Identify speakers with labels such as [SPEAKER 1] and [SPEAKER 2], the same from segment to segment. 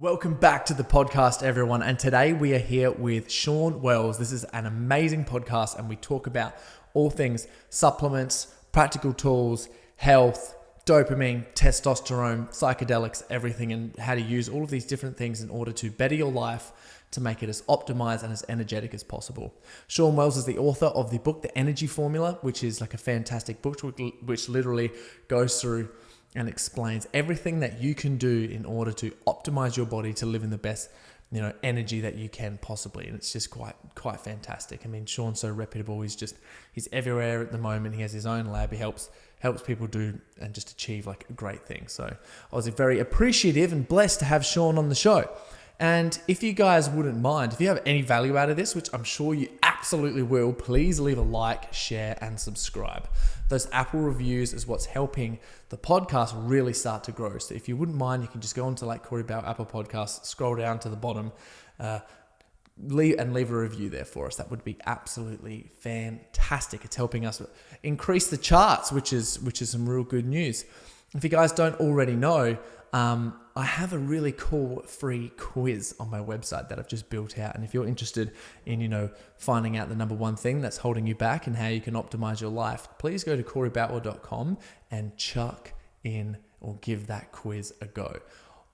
[SPEAKER 1] Welcome back to the podcast, everyone. And today we are here with Shawn Wells. This is an amazing podcast, and we talk about all things supplements, practical tools, health, dopamine, testosterone, psychedelics, everything, and how to use all of these different things in order to better your life to make it as optimized and as energetic as possible. Shawn Wells is the author of the book, The Energy Formula, which is like a fantastic book, which literally goes through and explains everything that you can do in order to optimize your body to live in the best you know energy that you can possibly. And it's just quite quite fantastic. I mean shawn's so reputable. He's just he's everywhere at the moment. He has his own lab. He helps helps people do and just achieve like a great things. So i was very appreciative and blessed to have sean on the show and if you guys wouldn't mind, if you have any value out of this, which I'm sure you absolutely will, please leave a like, share, and subscribe. Those Apple reviews is what's helping the podcast really start to grow. So if you wouldn't mind, you can just go onto like Corey Boutwell Apple Podcasts, scroll down to the bottom, uh, leave and leave a review there for us. That would be absolutely fantastic. It's helping us increase the charts, which is which is some real good news. If you guys don't already know, um, I have a really cool free quiz on my website that I've just built out. And if you're interested in, you know, finding out the number one thing that's holding you back and how you can optimize your life, please go to coreyboutwell.com and chuck in or give that quiz a go.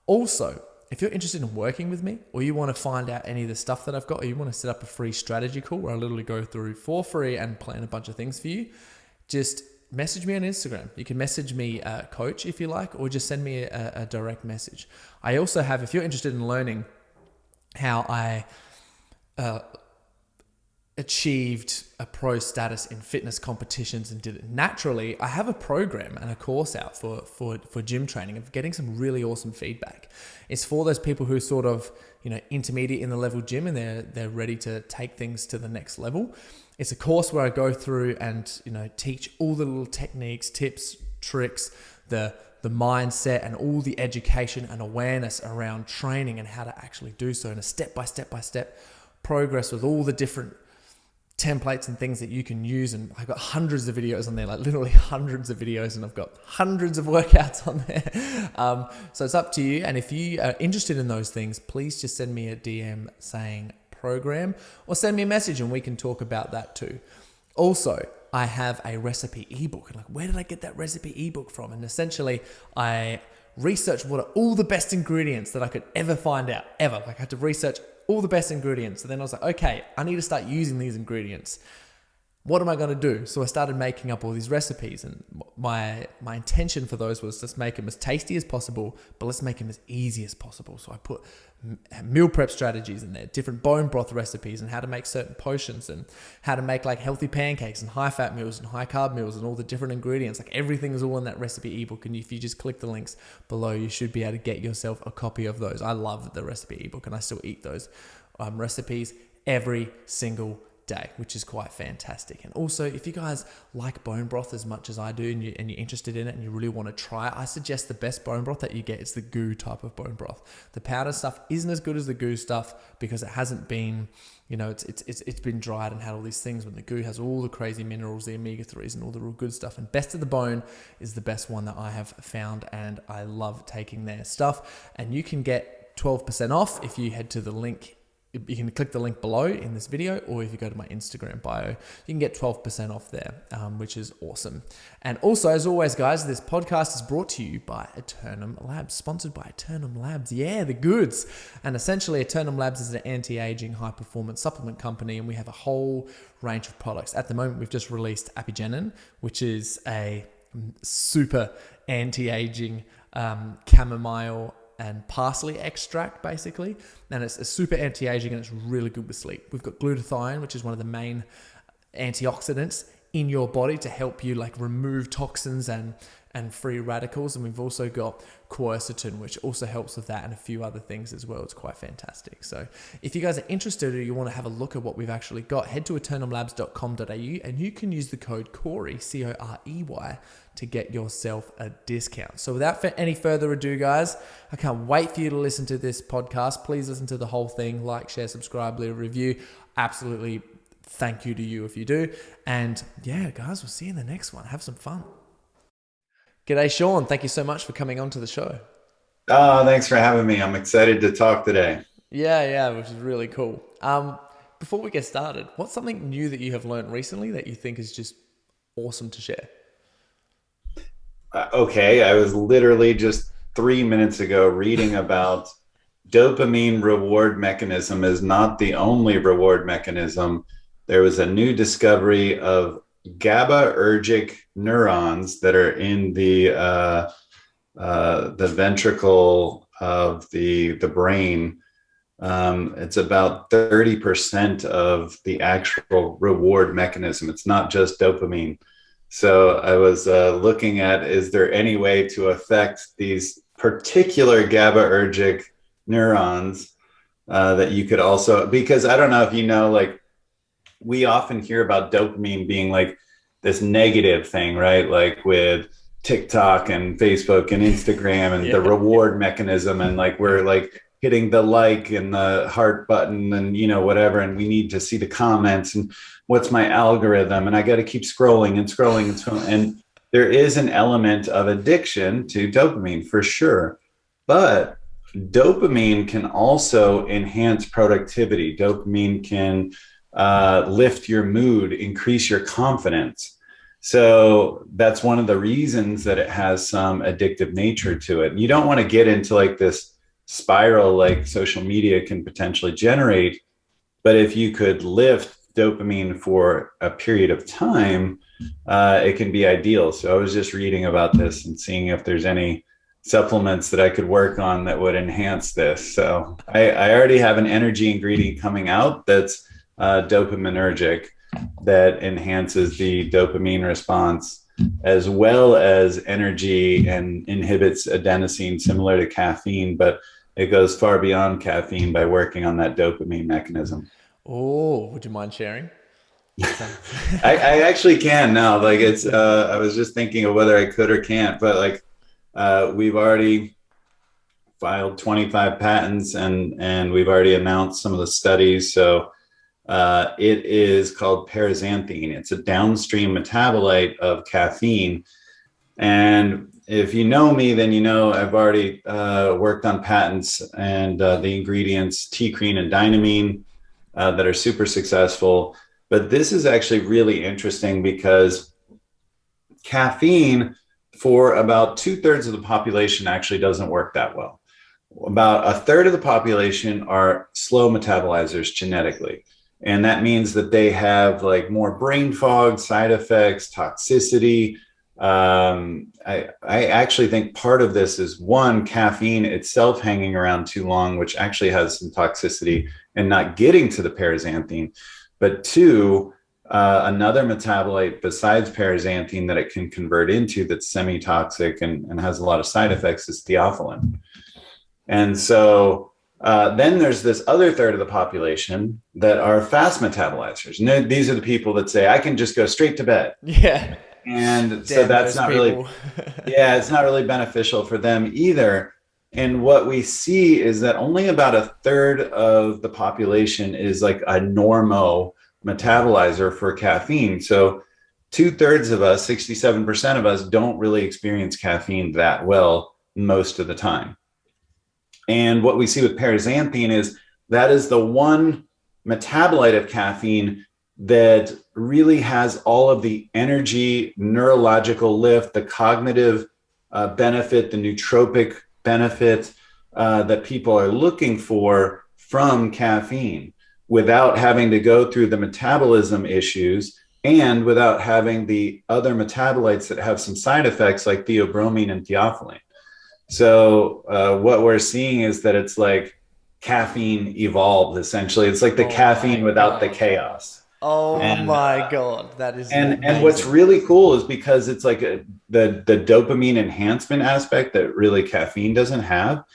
[SPEAKER 1] Also, if you're interested in working with me or you want to find out any of the stuff that I've got or you want to set up a free strategy call where I literally go through for free and plan a bunch of things for you, just message me on Instagram. You can message me, uh, coach, if you like, or just send me a, a, direct message. I also have, if you're interested in learning how I uh, achieved a pro status in fitness competitions and did it naturally, I have a program and a course out for, for, for gym training of getting some really awesome feedback. It's for those people who are sort of, you know, intermediate in the level gym and they're, they're ready to take things to the next level. It's a course where I go through and, you know, teach all the little techniques, tips, tricks, the the mindset and all the education and awareness around training and how to actually do so in a step by step by step progress with all the different templates and things that you can use. And I've got hundreds of videos on there, like literally hundreds of videos, and I've got hundreds of workouts on there. Um, so it's up to you. And if you are interested in those things, please just send me a DM saying program or send me a message and we can talk about that too. Also, I have a recipe ebook. And like, where did I get that recipe ebook from? And essentially, I researched what are all the best ingredients that I could ever find out, ever. Like, I had to research all the best ingredients. And then I was like, okay, I need to start using these ingredients. What am I going to do? So I started making up all these recipes, and my my intention for those was just make them as tasty as possible, but let's make them as easy as possible. So I put meal prep strategies in there, different bone broth recipes, and how to make certain potions, and how to make like healthy pancakes and high fat meals and high carb meals, and all the different ingredients. Like everything is all in that recipe ebook, and if you just click the links below, you should be able to get yourself a copy of those. I love the recipe ebook, and I still eat those um, recipes every single day, which is quite fantastic. And also, if you guys like bone broth as much as I do and, you, and you're interested in it and you really want to try it, I suggest the best bone broth that you get is the goo type of bone broth. The powder stuff isn't as good as the goo stuff because it hasn't been, you know, it's, it's, it's, it's been dried and had all these things when the goo has all the crazy minerals, the omega 3s, and all the real good stuff. And Best of the Bone is the best one that I have found, and I love taking their stuff. And you can get 12% off if you head to the link you can click the link below in this video, or if you go to my Instagram bio, you can get 12% off there, um, which is awesome. And also, as always, guys, this podcast is brought to you by Eternum Labs, sponsored by Eternum Labs. Yeah, the goods. And essentially, Eternum Labs is an anti aging, high performance supplement company, and we have a whole range of products. At the moment, we've just released Apigenin, which is a super anti aging um, chamomile and parsley extract, basically. And it's, it's super anti aging and it's really good with sleep. We've got glutathione, which is one of the main antioxidants in your body to help you like remove toxins and and free radicals and we've also got quercetin which also helps with that and a few other things as well it's quite fantastic so if you guys are interested or you want to have a look at what we've actually got head to eternumlabs.com.au and you can use the code corey c-o-r-e-y to get yourself a discount so without any further ado guys i can't wait for you to listen to this podcast please listen to the whole thing like share subscribe leave a review absolutely thank you to you if you do. And yeah, guys, we'll see you in the next one. Have some fun. G'day, Shawn. Thank you so much for coming on to the show.
[SPEAKER 2] Oh, thanks for having me. I'm excited to talk today.
[SPEAKER 1] Yeah, yeah, which is really cool. Um, before we get started, what's something new that you have learned recently that you think is just awesome to share?
[SPEAKER 2] Uh, okay, I was literally just three minutes ago reading about dopamine reward mechanism is not the only reward mechanism. There was a new discovery of GABAergic neurons that are in the uh, uh, the ventricle of the the brain. Um, it's about 30% of the actual reward mechanism. It's not just dopamine. So I was uh, looking at, is there any way to affect these particular GABAergic neurons uh, that you could also, because I don't know if you know, like we often hear about dopamine being like this negative thing, right? Like with TikTok and Facebook and Instagram and yeah. the reward mechanism and like we're like hitting the like and the heart button and you know whatever and we need to see the comments and what's my algorithm and I got to keep scrolling and scrolling and scrolling and there is an element of addiction to dopamine for sure. But dopamine can also enhance productivity. Dopamine can uh, lift your mood, increase your confidence so that's one of the reasons that it has some addictive nature to it. You don't want to get into like this spiral like social media can potentially generate. But if you could lift dopamine for a period of time, uh, it can be ideal. So I was just reading about this and seeing if there's any supplements that I could work on that would enhance this. So I, I already have an energy ingredient coming out that's uh, dopaminergic that enhances the dopamine response as well as energy and inhibits adenosine similar to caffeine but it goes far beyond caffeine by working on that dopamine mechanism
[SPEAKER 1] oh would you mind sharing
[SPEAKER 2] I, I, actually can now like it's uh, i was just thinking of whether i could or can't but like uh, we've already filed 25 patents and and we've already announced some of the studies so uh, it is called paraxanthine. It's a downstream metabolite of caffeine. And if you know me, then you know I've already uh, worked on patents and uh, the ingredients TeaCrine and Dynamine uh, that are super successful. But this is actually really interesting because caffeine for about two thirds of the population actually doesn't work that well. About a third of the population are slow metabolizers genetically. And that means that they have like more brain fog, side effects, toxicity. Um, I, I actually think part of this is one, caffeine itself hanging around too long, which actually has some toxicity and not getting to the paraxanthine. But two, uh, another metabolite besides paraxanthine that it can convert into that's semi-toxic and, and has a lot of side effects is theophylline. And so uh, then there's this other third of the population that are fast metabolizers. And these are the people that say, I can just go straight to bed.
[SPEAKER 1] Yeah.
[SPEAKER 2] And Damn so that's not people. really, yeah, it's not really beneficial for them either. And what we see is that only about a third of the population is like a normo metabolizer for caffeine. So two thirds of us, 67% of us don't really experience caffeine that well most of the time. And what we see with paraxanthine is that is the one metabolite of caffeine that really has all of the energy, neurological lift, the cognitive uh, benefit, the nootropic benefit uh, that people are looking for from caffeine without having to go through the metabolism issues and without having the other metabolites that have some side effects like theobromine and theophylline. So uh, what we're seeing is that it's like caffeine evolved essentially. It's like the oh caffeine without the chaos.
[SPEAKER 1] Oh and, my God, that is
[SPEAKER 2] and amazing. and what's really cool is because it's like a, the the dopamine enhancement aspect that really caffeine doesn't have.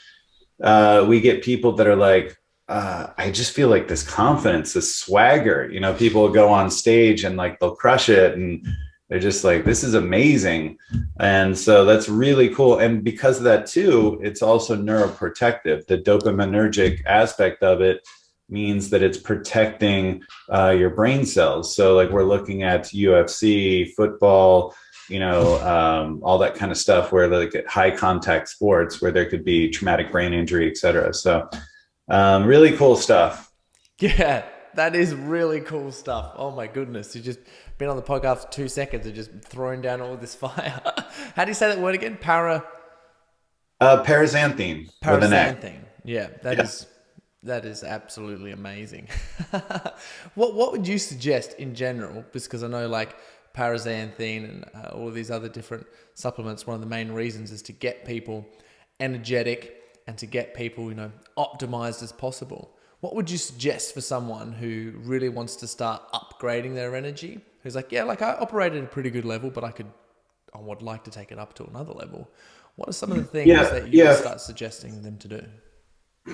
[SPEAKER 2] Uh, we get people that are like, uh, I just feel like this confidence, this swagger. You know, people go on stage and like they'll crush it and they're just like this is amazing and so that's really cool and because of that too it's also neuroprotective the dopaminergic aspect of it means that it's protecting uh, your brain cells so like we're looking at ufc football you know, um, all that kind of stuff where like high contact sports where there could be traumatic brain injury, et cetera. So um, really cool stuff.
[SPEAKER 1] Yeah, that is really cool stuff. Oh my goodness. You just been on the podcast for two seconds and just throwing down all this fire. How do you say that word again? Para
[SPEAKER 2] uh, paraxanthine.
[SPEAKER 1] Paraxanthine. Yeah, that yeah. is that is absolutely amazing. what what would you suggest in general? Because I know like paraxanthine and uh, all of these other different supplements. One of the main reasons is to get people energetic and to get people you know optimized as possible. What would you suggest for someone who really wants to start upgrading their energy? Who's like, yeah, like I operate at a pretty good level, but I could, I would like to take it up to another level. What are some of the things yeah, that you yeah. start suggesting them to do?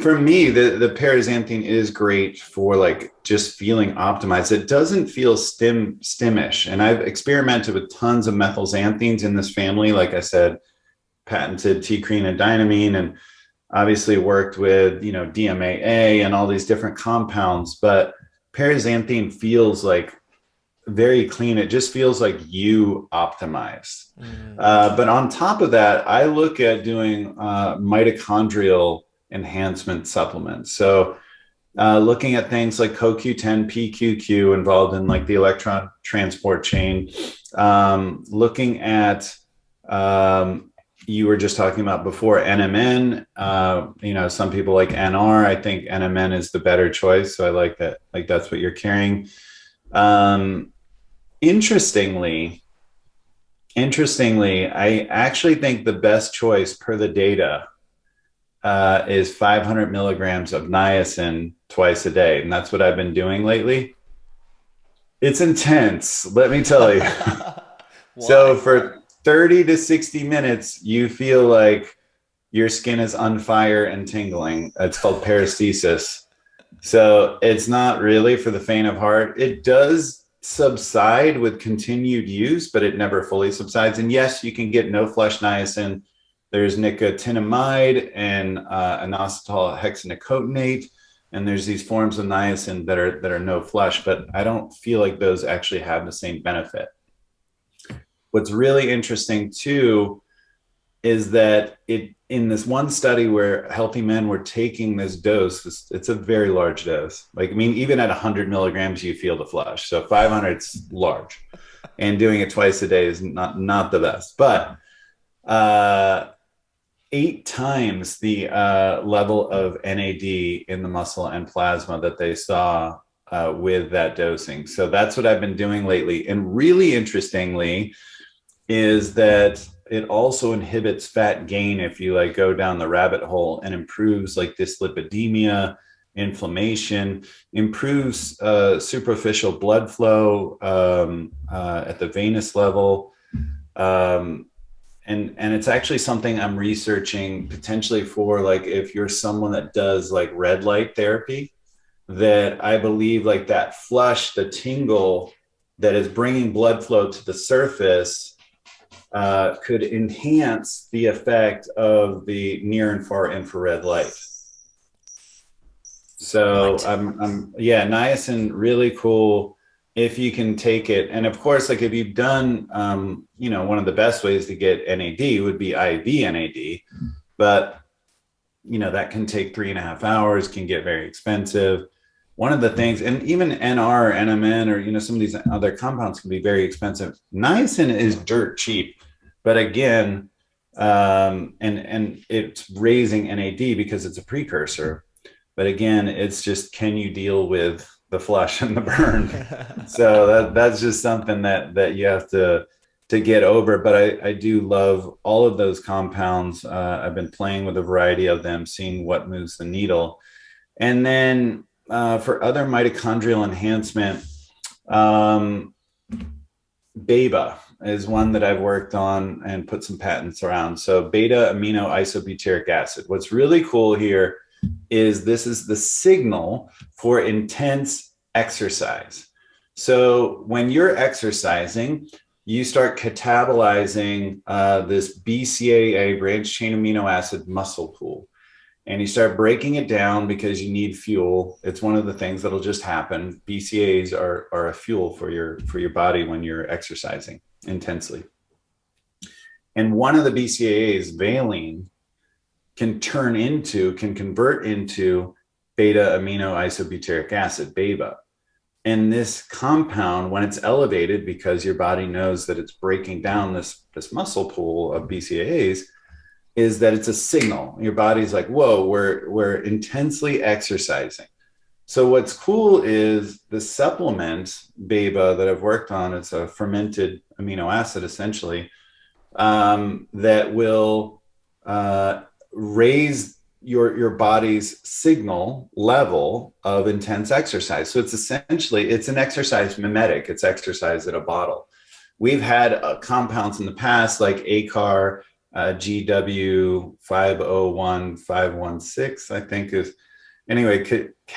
[SPEAKER 2] For me, the the paraxanthine is great for like just feeling optimized. It doesn't feel stim stimish, and I've experimented with tons of methylxanthines in this family. Like I said, patented TeaCrine and dynamine, and obviously worked with you know DMAA and all these different compounds. But paraxanthine feels like very clean. It just feels like you optimized. Mm. Uh, but on top of that, I look at doing uh, mitochondrial enhancement supplements. So uh, looking at things like CoQ10, PQQ involved in like the electron transport chain, um, looking at, um, you were just talking about before NMN, uh, you know, some people like NR, I think NMN is the better choice. So I like that, like that's what you're carrying. Um, interestingly, interestingly, I actually think the best choice per the data uh, is 500 milligrams of niacin twice a day. And that's what I've been doing lately. It's intense, let me tell you. so for 30 to 60 minutes, you feel like your skin is on fire and tingling. It's called paresthesia. So it's not really for the faint of heart. It does subside with continued use, but it never fully subsides. And yes, you can get no flush niacin. There's nicotinamide and uh, inositol hexanicotinate, and there's these forms of niacin that are that are no flush, but I don't feel like those actually have the same benefit. What's really interesting too is that it in this one study where healthy men were taking this dose, it's a very large dose. Like, I mean, even at 100 milligrams, you feel the flush. So 500 is large, and doing it twice a day is not not the best. But uh, eight times the uh, level of NAD in the muscle and plasma that they saw uh, with that dosing. So that's what I've been doing lately. And really interestingly, is that it also inhibits fat gain if you like go down the rabbit hole and improves like dyslipidemia inflammation improves uh, superficial blood flow um, uh, at the venous level um, and and it's actually something i'm researching potentially for like if you're someone that does like red light therapy that i believe like that flush the tingle that is bringing blood flow to the surface uh, could enhance the effect of the near and far infrared light. So I'm, I'm, yeah, niacin really cool if you can take it. And of course, like if you've done, um, you know, one of the best ways to get NAD would be IV NAD, but you know, that can take three and a half hours, can get very expensive. One of the things, and even NR, NMN, or, you know, some of these other compounds can be very expensive. Niacin is dirt cheap. But again, um, and and it's raising NAD because it's a precursor. But again, it's just can you deal with the flush and the burn? so that that's just something that that you have to to get over. But I, I do love all of those compounds. Uh, I've been playing with a variety of them, seeing what moves the needle. And then uh, for other mitochondrial enhancement, um, BAIBA is one that I've worked on and put some patents around. So beta amino isobutyric acid. What's really cool here is this is the signal for intense exercise. So when you're exercising, you start catabolizing uh, this BCAA branch chain amino acid muscle pool and you start breaking it down because you need fuel. It's one of the things that'll just happen. BCAAs are, are a fuel for your, for your body when you're exercising intensely. And one of the BCAAs, valine, can turn into, can convert into beta amino isobutyric acid, BAIBA. And this compound, when it's elevated, because your body knows that it's breaking down this, this muscle pool of BCAAs, is that it's a signal. Your body's like, whoa, we're, we're intensely exercising. So what's cool is the supplement BAIBA that I've worked on. It's a fermented amino acid essentially um, that will uh, raise your your body's signal level of intense exercise. So it's essentially it's an exercise mimetic. It's exercise at a bottle. We've had uh, compounds in the past like AICAR, uh, GW 501 516, I think is anyway,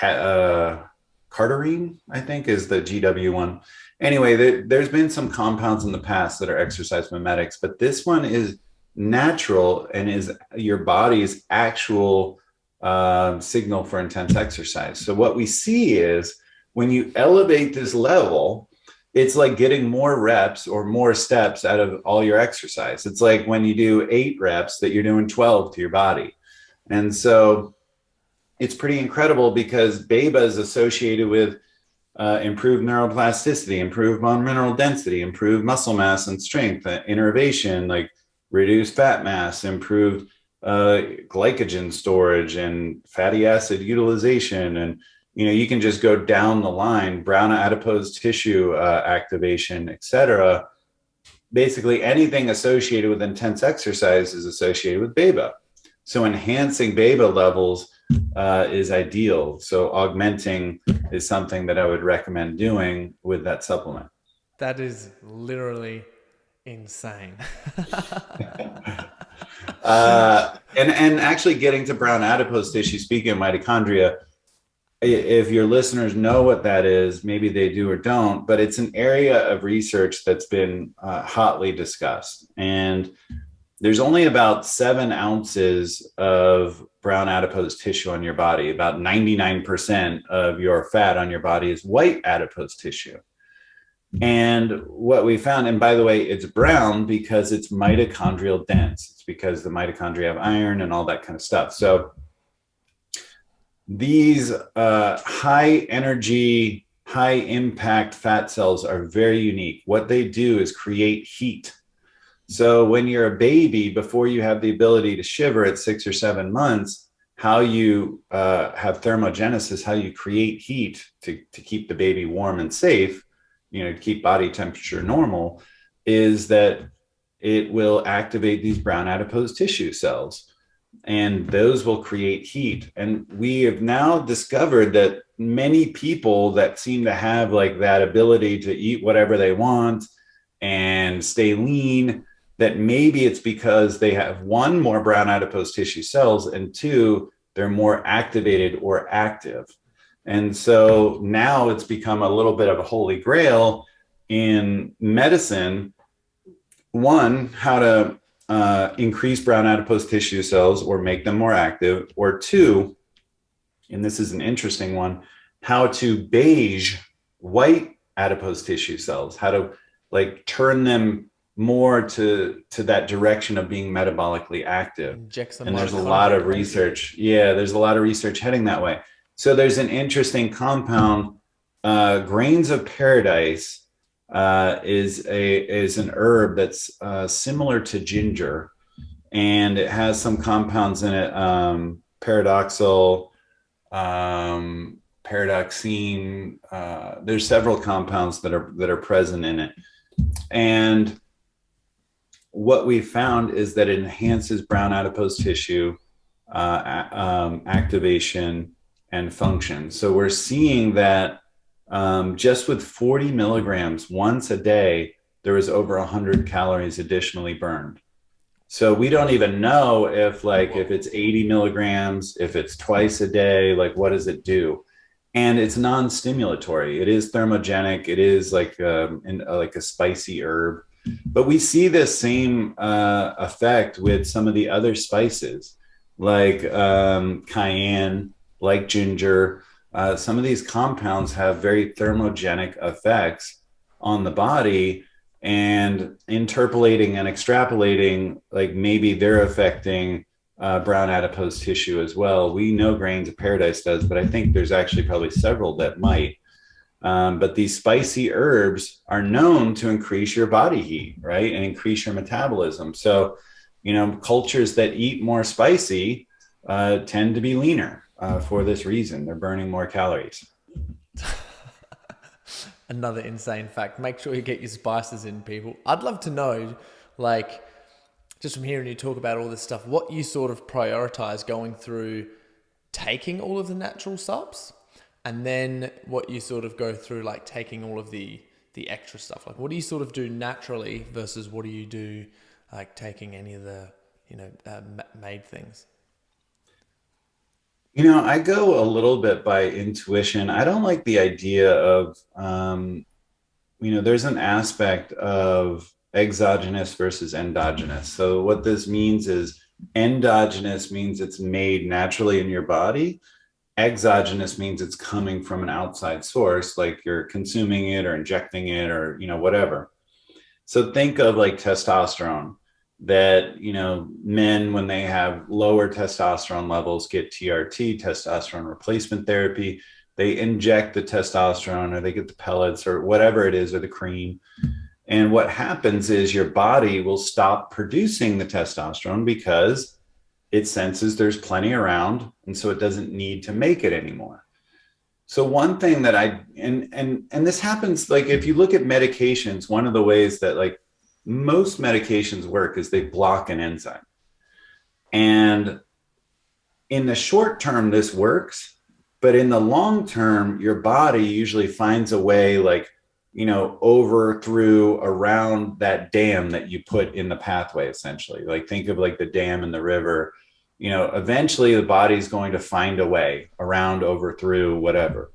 [SPEAKER 2] uh, Cardarine, I think, is the GW one. Anyway, there, there's been some compounds in the past that are exercise mimetics, but this one is natural and is your body's actual uh, signal for intense exercise. So what we see is when you elevate this level, it's like getting more reps or more steps out of all your exercise. It's like when you do eight reps that you're doing 12 to your body. And so it's pretty incredible because BAIBA is associated with uh, improved neuroplasticity, improved bone mineral density, improved muscle mass and strength, uh, innervation, like reduced fat mass, improved uh, glycogen storage and fatty acid utilization. And, you know, you can just go down the line, brown adipose tissue uh, activation, etc. Basically anything associated with intense exercise is associated with BAIBA. So enhancing BAIBA levels uh, is ideal. So augmenting is something that I would recommend doing with that supplement.
[SPEAKER 1] That is literally insane.
[SPEAKER 2] uh, and and actually getting to brown adipose tissue. Speaking of mitochondria, if your listeners know what that is, maybe they do or don't, but it's an area of research that's been uh, hotly discussed. And there's only about seven ounces of brown adipose tissue on your body. About 99% of your fat on your body is white adipose tissue. And what we found, and by the way, it's brown because it's mitochondrial dense. It's because the mitochondria have iron and all that kind of stuff. So these uh, high energy, high impact fat cells are very unique. What they do is create heat so when you're a baby, before you have the ability to shiver at six or seven months, how you uh, have thermogenesis, how you create heat to, to keep the baby warm and safe, you know, keep body temperature normal, is that it will activate these brown adipose tissue cells and those will create heat. And we have now discovered that many people that seem to have like that ability to eat whatever they want and stay lean that maybe it's because they have one more brown adipose tissue cells and two they're more activated or active and so now it's become a little bit of a holy grail in medicine. One how to uh, increase brown adipose tissue cells or make them more active or two and this is an interesting one how to beige white adipose tissue cells how to like turn them more to to that direction of being metabolically active. And there's a lot of research yeah there's a lot of research heading that way so there's an interesting compound. Uh, grains of paradise uh, is a is an herb that's uh, similar to ginger and it has some compounds in it um, paradoxal um, paradoxine uh, there's several compounds that are that are present in it. And what we found is that it enhances brown adipose tissue uh, um, activation and function. So we're seeing that um, just with 40 milligrams once a day, there was over 100 calories additionally burned. So we don't even know if like if it's 80 milligrams, if it's twice a day, like what does it do? And it's non-stimulatory. It is thermogenic. It is like um, in, uh, like a spicy herb. But we see this same uh, effect with some of the other spices like um, cayenne, like ginger. Uh, some of these compounds have very thermogenic effects on the body and interpolating and extrapolating, like maybe they're affecting uh, brown adipose tissue as well. We know grains of paradise does, but I think there's actually probably several that might. Um, but these spicy herbs are known to increase your body heat, right? And increase your metabolism. So, you know, cultures that eat more spicy uh, tend to be leaner uh, for this reason. They're burning more calories.
[SPEAKER 1] Another insane fact. Make sure you get your spices in, people. I'd love to know, like, just from hearing you talk about all this stuff, what you sort of prioritize going through taking all of the natural subs and then what you sort of go through like taking all of the the extra stuff like what do you sort of do naturally versus what do you do like taking any of the you know uh, made things
[SPEAKER 2] you know i go a little bit by intuition. I don't like the idea of um you know there's an aspect of exogenous versus endogenous. So what this means is endogenous means it's made naturally in your body. Exogenous means it's coming from an outside source like you're consuming it or injecting it or you know whatever. So think of like testosterone that you know men when they have lower testosterone levels get trt testosterone replacement therapy. They inject the testosterone or they get the pellets or whatever it is or the cream. And what happens is your body will stop producing the testosterone because it senses there's plenty around and so it doesn't need to make it anymore. So one thing that i and and and this happens like if you look at medications one of the ways that like most medications work is they block an enzyme. And in the short term this works but in the long term your body usually finds a way like you know over through around that dam that you put in the pathway essentially. Like think of like the dam in the river. You know, eventually the body's going to find a way around, over, through, whatever.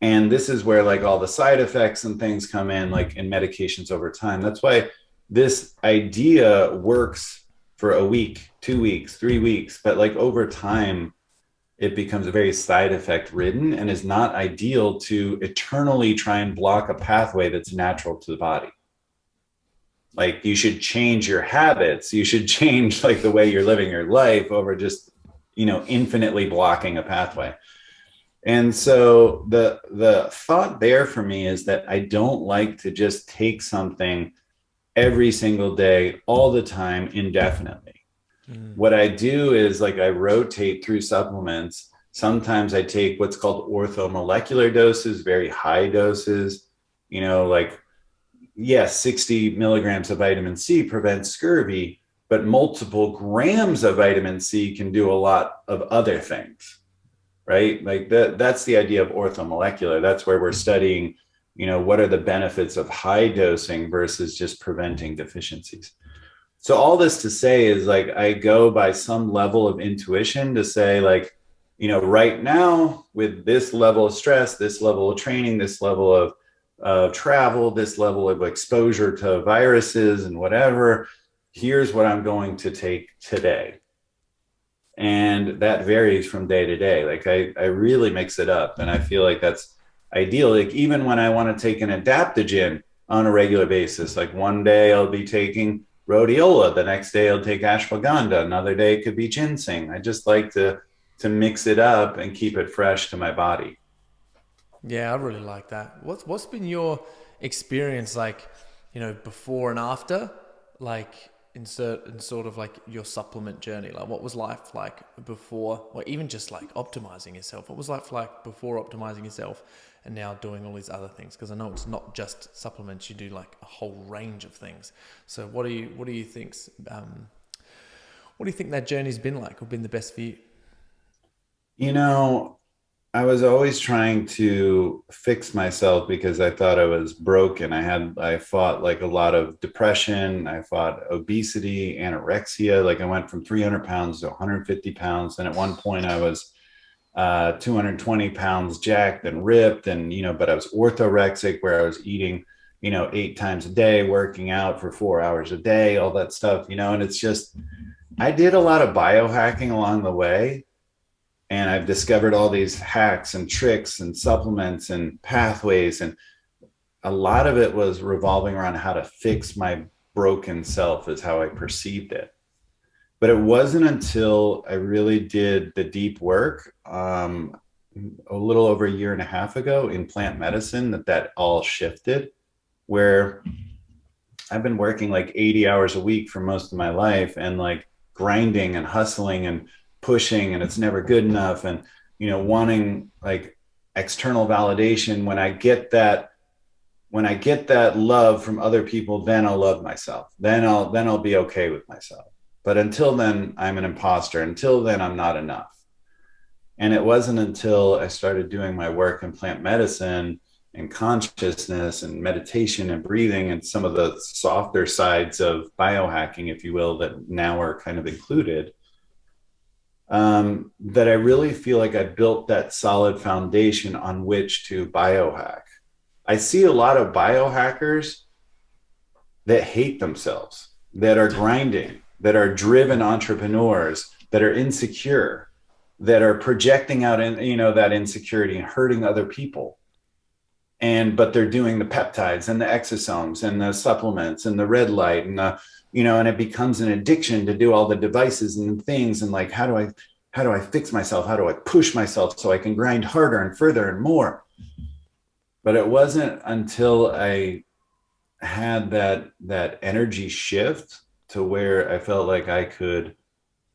[SPEAKER 2] And this is where like all the side effects and things come in, like in medications over time. That's why this idea works for a week, two weeks, three weeks, but like over time, it becomes a very side effect ridden and is not ideal to eternally try and block a pathway that's natural to the body. Like you should change your habits. You should change like the way you're living your life over just you know infinitely blocking a pathway and so the the thought there for me is that i don't like to just take something every single day all the time indefinitely. Mm. what i do is like i rotate through supplements. Sometimes i take what's called orthomolecular doses very high doses. You know like yes, 60 milligrams of vitamin C prevents scurvy, but multiple grams of vitamin C can do a lot of other things, right? Like that, that's the idea of orthomolecular. That's where we're mm-hmm. studying, you know, what are the benefits of high dosing versus just preventing deficiencies. So all this to say is like, I go by some level of intuition to say like, you know, right now with this level of stress, this level of training, this level of of travel, this level of exposure to viruses and whatever. Here's what I'm going to take today. And that varies from day to day. Like I, I really mix it up. And I feel like that's ideal. Like even when I want to take an adaptogen on a regular basis, like one day I'll be taking rhodiola, the next day I'll take ashwagandha, another day it could be ginseng. I just like to to mix it up and keep it fresh to my body.
[SPEAKER 1] Yeah, I really like that. What's what's been your experience like, you know, before and after, like insert in sort of like your supplement journey? Like, what was life like before, or even just like optimizing yourself? What was life like before optimizing yourself, and now doing all these other things? Because I know it's not just supplements; you do like a whole range of things. So, what do you what do you think's um, what do you think that journey's been like, or been the best for you?
[SPEAKER 2] You know, I was always trying to fix myself because I thought I was broken. I had I fought like a lot of depression. I fought obesity, anorexia. Like I went from 300 pounds to 150 pounds, and at one point I was uh, 220 pounds jacked and ripped, and you know, but I was orthorexic, where I was eating, you know, eight times a day, working out for four hours a day, all that stuff, you know, and it's just I did a lot of biohacking along the way and I've discovered all these hacks and tricks and supplements and pathways and a lot of it was revolving around how to fix my broken self is how I perceived it. But it wasn't until I really did the deep work um, a little over a year and a half ago in plant medicine that that all shifted where I've been working like 80 hours a week for most of my life and like grinding and hustling and pushing and it's never good enough and you know wanting like external validation when I get that when I get that love from other people, then I'll love myself. Then I'll then I'll be okay with myself. But until then, I'm an imposter. Until then, I'm not enough. And it wasn't until I started doing my work in plant medicine and consciousness and meditation and breathing and some of the softer sides of biohacking, if you will, that now are kind of included, um, that I really feel like I built that solid foundation on which to biohack. I see a lot of biohackers that hate themselves, that are grinding, that are driven entrepreneurs, that are insecure, that are projecting out in you know that insecurity and hurting other people. And but they're doing the peptides and the exosomes and the supplements and the red light and the you know and it becomes an addiction to do all the devices and things and like how do I how do I fix myself? How do I push myself so I can grind harder and further and more? but it wasn't until I had that that energy shift to where I felt like I could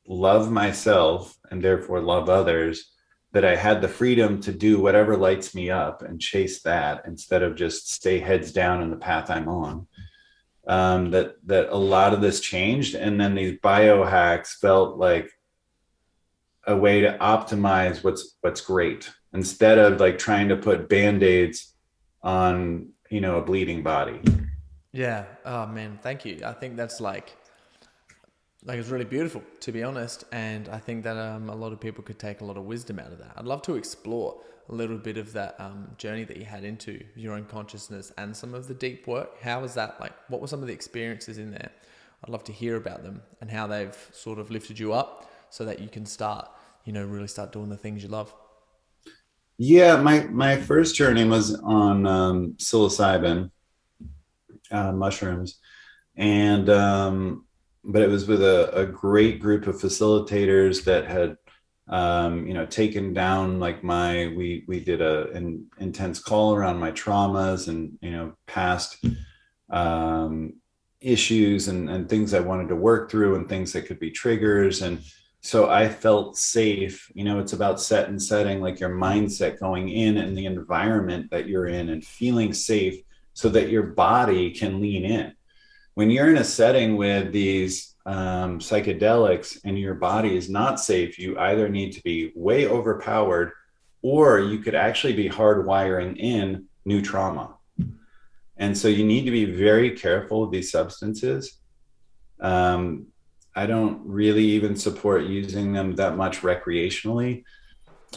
[SPEAKER 2] love myself and therefore love others that I had the freedom to do whatever lights me up and chase that instead of just stay heads down in the path I'm on. Um, that that a lot of this changed, and then these biohacks felt like a way to optimize what's what's great instead of like trying to put band-aids on you know a bleeding body.
[SPEAKER 1] Yeah. Oh man. Thank you. I think that's like like it's really beautiful to be honest. And i think that um, a lot of people could take a lot of wisdom out of that. I'd love to explore a little bit of that um, journey that you had into your own consciousness and some of the deep work. How was that? Like what were some of the experiences in there? I'd love to hear about them and how they've sort of lifted you up so that you can start you know really start doing the things you love.
[SPEAKER 2] Yeah, my my first journey was on um, psilocybin uh, mushrooms, and um, but it was with a, a great group of facilitators that had um, you know taken down like my we we did a an intense call around my traumas and you know past um, issues and and things I wanted to work through and things that could be triggers. And so i felt safe you know it's about set and setting like your mindset going in and the environment that you're in and feeling safe so that your body can lean in. When you're in a setting with these um, psychedelics and your body is not safe. You either need to be way overpowered or you could actually be hardwiring in new trauma. And so you need to be very careful with these substances. Um, I don't really even support using them that much recreationally.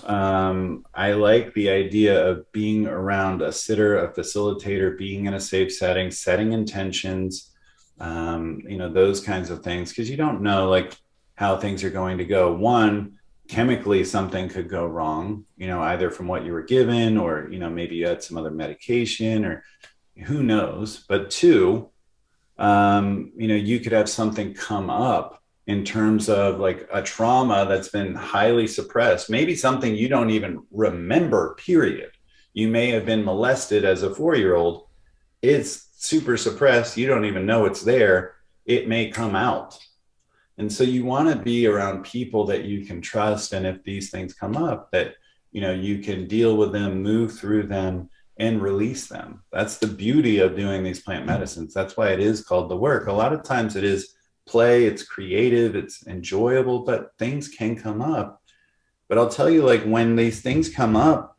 [SPEAKER 2] Um, I like the idea of being around a sitter, a facilitator, being in a safe setting, setting intentions, um, you know, those kinds of things, because you don't know like how things are going to go. One, chemically, something could go wrong, you know, either from what you were given or, you know, maybe you had some other medication or who knows. But two, um, you know, you could have something come up in terms of like a trauma that's been highly suppressed, maybe something you don't even remember, period. You may have been molested as a four year old. It's super suppressed. You don't even know it's there. It may come out. And so you want to be around people that you can trust. And if these things come up, that you know you can deal with them, move through them, and release them. That's the beauty of doing these plant medicines. That's why it is called the work. A lot of times it is play, it's creative, it's enjoyable, but things can come up. But I'll tell you, like when these things come up,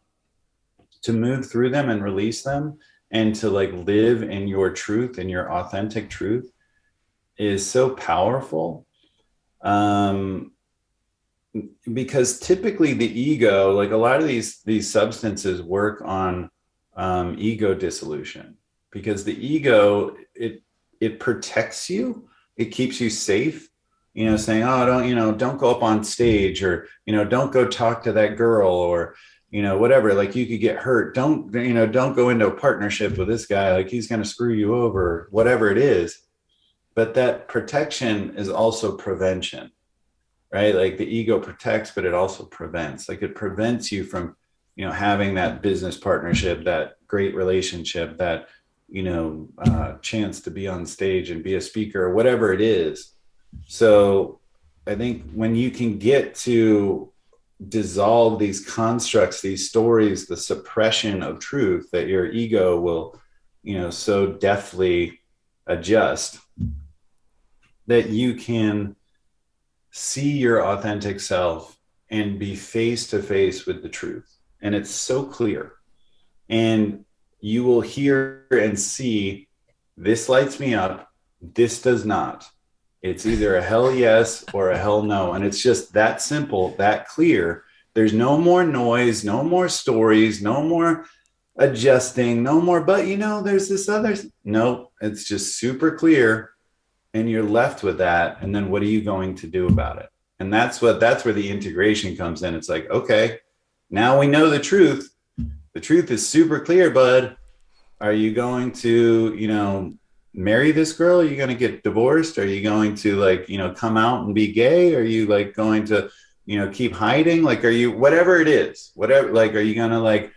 [SPEAKER 2] to move through them and release them and to like live in your truth and your authentic truth is so powerful. Um, because typically the ego, like a lot of these these substances work on um, ego dissolution because the ego it it protects you it keeps you safe you know, saying, "Oh, don't you know, don't go up on stage," or you know, "Don't go talk to that girl," or you know, whatever. Like you could get hurt. Don't you know? Don't go into a partnership with this guy. Like he's going to screw you over. Whatever it is. But that protection is also prevention, right? Like the ego protects, but it also prevents. Like it prevents you from, you know, having that business partnership, that great relationship, that you know, uh, chance to be on stage and be a speaker or whatever it is. So I think when you can get to dissolve these constructs, these stories, the suppression of truth that your ego will, you know, so deftly adjust that you can see your authentic self and be face to face with the truth. And it's so clear. And you will hear and see this lights me up, this does not. It's either a hell yes or a hell no. And it's just that simple, that clear. There's no more noise, no more stories, no more adjusting, no more, but you know, there's this other. No, it's just super clear. And you're left with that. And then what are you going to do about it? And that's what that's where the integration comes in. It's like, okay, now we know the truth the truth is super clear, bud. Are you going to, you know, marry this girl? Are you going to get divorced? Are you going to like, you know, come out and be gay? Are you like going to, you know, keep hiding? Like, are you, whatever it is, whatever, like, are you going to like,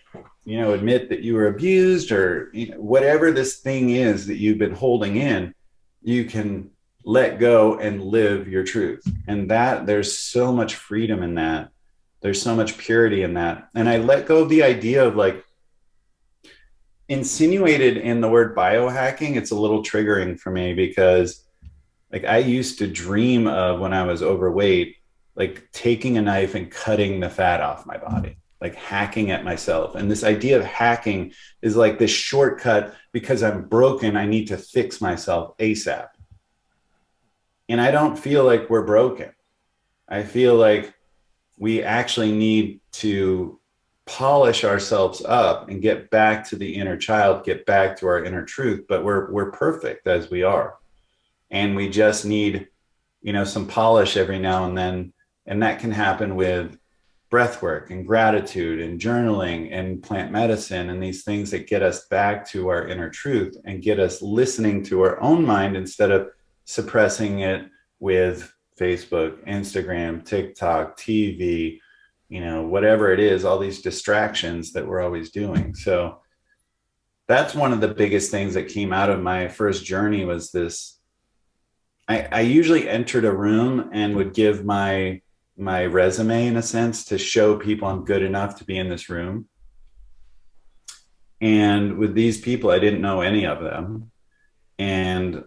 [SPEAKER 2] you know, admit that you were abused or you know, whatever this thing is that you've been holding in, you can let go and live your truth. And that there's so much freedom in that there's so much purity in that. And I let go of the idea of like insinuated in the word biohacking. It's a little triggering for me because like I used to dream of when I was overweight, like taking a knife and cutting the fat off my body like hacking at myself. And this idea of hacking is like this shortcut because I'm broken, I need to fix myself ASAP. And I don't feel like we're broken. I feel like we actually need to polish ourselves up and get back to the inner child, get back to our inner truth, but we're we're perfect as we are. And we just need, you know, some polish every now and then. And that can happen with breath work and gratitude and journaling and plant medicine and these things that get us back to our inner truth and get us listening to our own mind instead of suppressing it with Facebook, Instagram, TikTok, TV, you know, whatever it is, all these distractions that we're always doing. So that's one of the biggest things that came out of my first journey was this. I, I usually entered a room and would give my my resume in a sense to show people I'm good enough to be in this room. And with these people, I didn't know any of them. And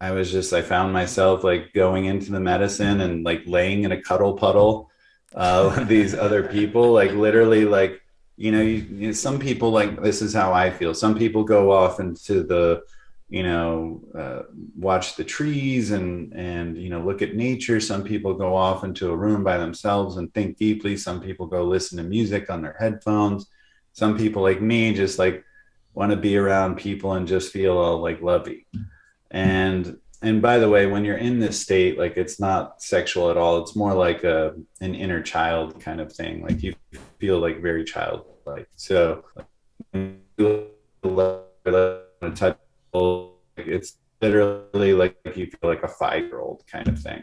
[SPEAKER 2] I was just I found myself like going into the medicine and like laying in a cuddle puddle uh, these other people, like literally like you know, you, you know, some people like this is how I feel. Some people go off into the you know uh, watch the trees and and you know look at nature. Some people go off into a room by themselves and think deeply. Some people go listen to music on their headphones. Some people like me just like want to be around people and just feel all like lovey. And and by the way when you're in this state like it's not sexual at all. It's more like a an inner child kind of thing. Like you feel like very childlike. So it's literally like you feel like a five year old kind of thing.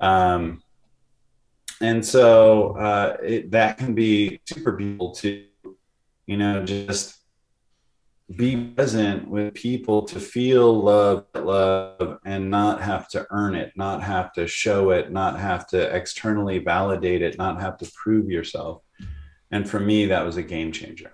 [SPEAKER 2] Um and so uh it, that can be super beautiful too. You know just be present with people to feel love love and not have to earn it not have to show it not have to externally validate it not have to prove yourself. And for me that was a game changer.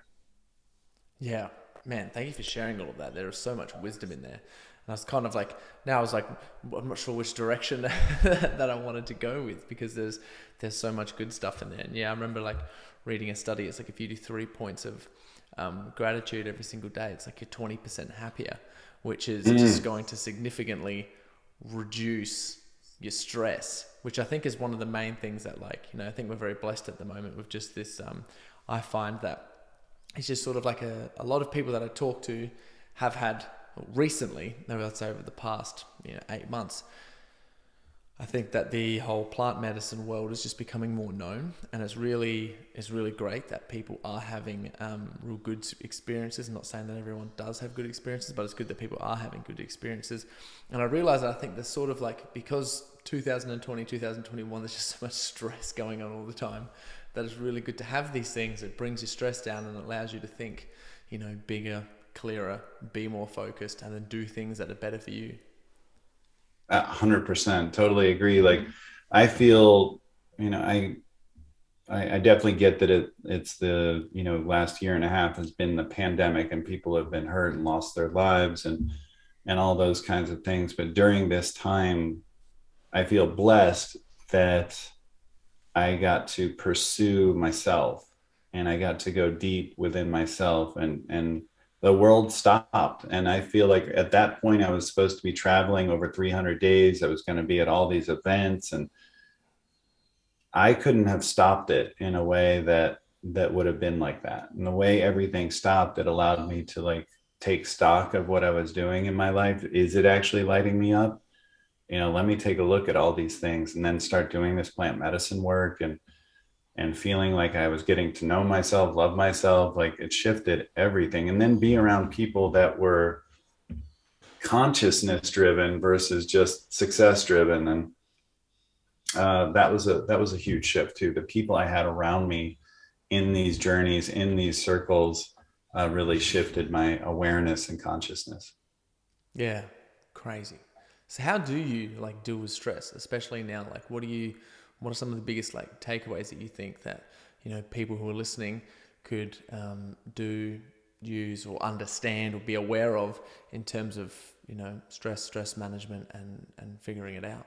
[SPEAKER 1] Yeah. Man thank you for sharing all of that. There is so much wisdom in there. And I was kind of like now I was like I'm not sure which direction that I wanted to go with because there's there's so much good stuff in there. And yeah I remember like reading a study it's like if you do three points of um, gratitude every single day, it's like you're 20% happier, which is mm. just going to significantly reduce your stress, which I think is one of the main things that, like, you know, I think we're very blessed at the moment with just this. Um, I find that it's just sort of like a, a lot of people that I talk to have had recently, maybe let's say over the past you know, eight months, I think that the whole plant medicine world is just becoming more known, and it's really it's really great that people are having um, real good experiences. I'm not saying that everyone does have good experiences, but it's good that people are having good experiences. And I realize that I think there's sort of like because 2020, 2021, there's just so much stress going on all the time that it's really good to have these things. It brings your stress down and allows you to think, you know, bigger, clearer, be more focused, and then do things that are better for you
[SPEAKER 2] hundred percent, totally agree. Like, I feel, you know, I, I, I definitely get that it it's the you know last year and a half has been the pandemic and people have been hurt and lost their lives and and all those kinds of things. But during this time, I feel blessed that I got to pursue myself and I got to go deep within myself and and the world stopped. And I feel like at that point, I was supposed to be traveling over 300 days. I was going to be at all these events, and I couldn't have stopped it in a way that that would have been like that. And the way everything stopped, it allowed me to like take stock of what I was doing in my life. Is it actually lighting me up? You know, let me take a look at all these things and then start doing this plant medicine work and and feeling like I was getting to know myself, love myself, like it shifted everything. And then be around people that were consciousness driven versus just success driven. And uh, that was a that was a huge shift too. The people I had around me in these journeys, in these circles, uh, really shifted my awareness and consciousness.
[SPEAKER 1] Yeah, crazy. So how do you like deal with stress, especially now? Like, what do you what are some of the biggest like takeaways that you think that you know people who are listening could um, do use or understand or be aware of in terms of you know stress stress management and and figuring it out?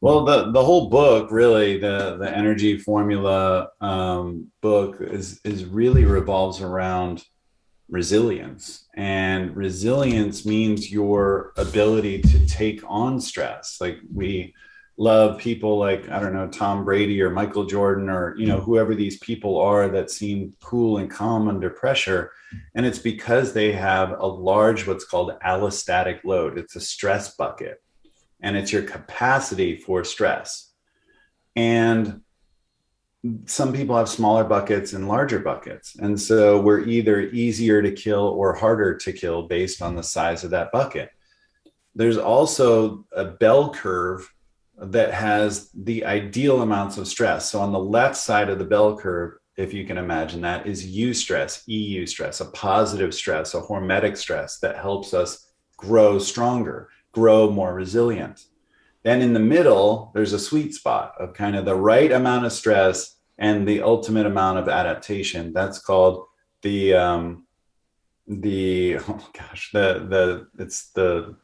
[SPEAKER 2] Well the the whole book really the the energy formula um, book is is really revolves around resilience. And resilience means your ability to take on stress. Like we love people like I don't know Tom Brady or Michael Jordan or you know mm-hmm. whoever these people are that seem cool and calm under pressure. And it's because they have a large what's called allostatic load. It's a stress bucket. And it's your capacity for stress. And some people have smaller buckets and larger buckets. And so we're either easier to kill or harder to kill based on the size of that bucket. There's also a bell curve that has the ideal amounts of stress. So on the left side of the bell curve, if you can imagine that, is eustress, EU stress, a positive stress, a hormetic stress that helps us grow stronger, grow more resilient. Then in the middle, there's a sweet spot of kind of the right amount of stress and the ultimate amount of adaptation. That's called the um, the oh gosh the the it's the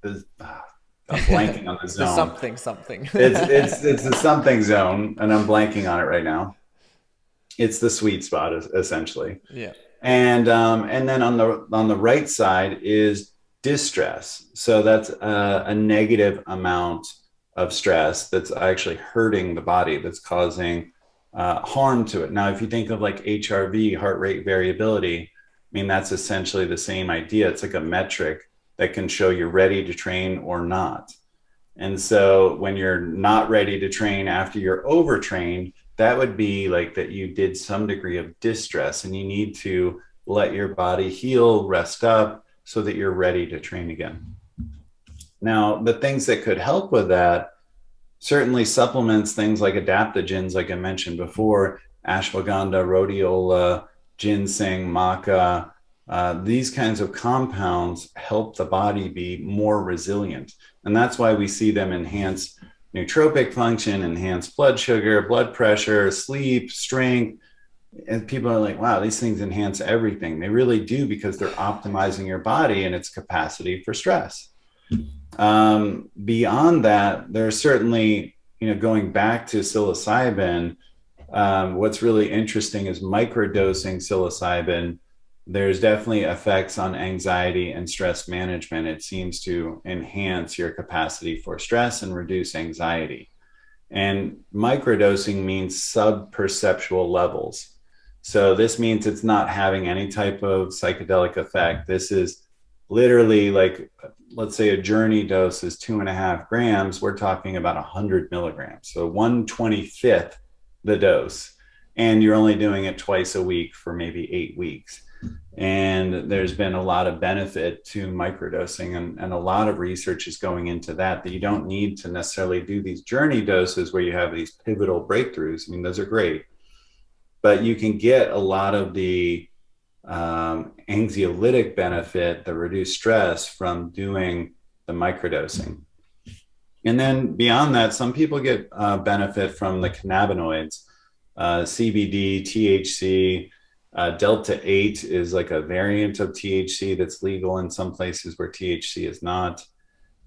[SPEAKER 2] the ah, I'm blanking on the zone.
[SPEAKER 1] The something something.
[SPEAKER 2] it's it's it's the something zone, and I'm blanking on it right now. It's the sweet spot, essentially.
[SPEAKER 1] Yeah.
[SPEAKER 2] And um, and then on the on the right side is distress. So that's a, a negative amount of stress that's actually hurting the body. That's causing uh, harm to it. Now, if you think of like HRV, heart rate variability, I mean that's essentially the same idea. It's like a metric that can show you're ready to train or not. And so when you're not ready to train after you're overtrained, that would be like that you did some degree of distress and you need to let your body heal, rest up so that you're ready to train again. Now, the things that could help with that certainly supplements, things like adaptogens, like I mentioned before, ashwagandha, rhodiola, ginseng, maca, uh, these kinds of compounds help the body be more resilient. And that's why we see them enhance nootropic function, enhance blood sugar, blood pressure, sleep, strength. And people are like, wow, these things enhance everything. They really do because they're optimizing your body and its capacity for stress. Um, beyond that, there's certainly, you know, going back to psilocybin, um, what's really interesting is microdosing psilocybin there's definitely effects on anxiety and stress management. It seems to enhance your capacity for stress and reduce anxiety. And microdosing means sub-perceptual levels. So this means it's not having any type of psychedelic effect. This is literally like let's say a journey dose is two and a half grams, we're talking about 100 milligrams. So 125th the dose. And you're only doing it twice a week for maybe eight weeks. And there's been a lot of benefit to microdosing, and, and a lot of research is going into that. That you don't need to necessarily do these journey doses where you have these pivotal breakthroughs. I mean, those are great, but you can get a lot of the um, anxiolytic benefit, the reduced stress from doing the microdosing. And then beyond that, some people get uh, benefit from the cannabinoids, uh, CBD, THC. Uh, Delta 8 is like a variant of THC that's legal in some places where THC is not.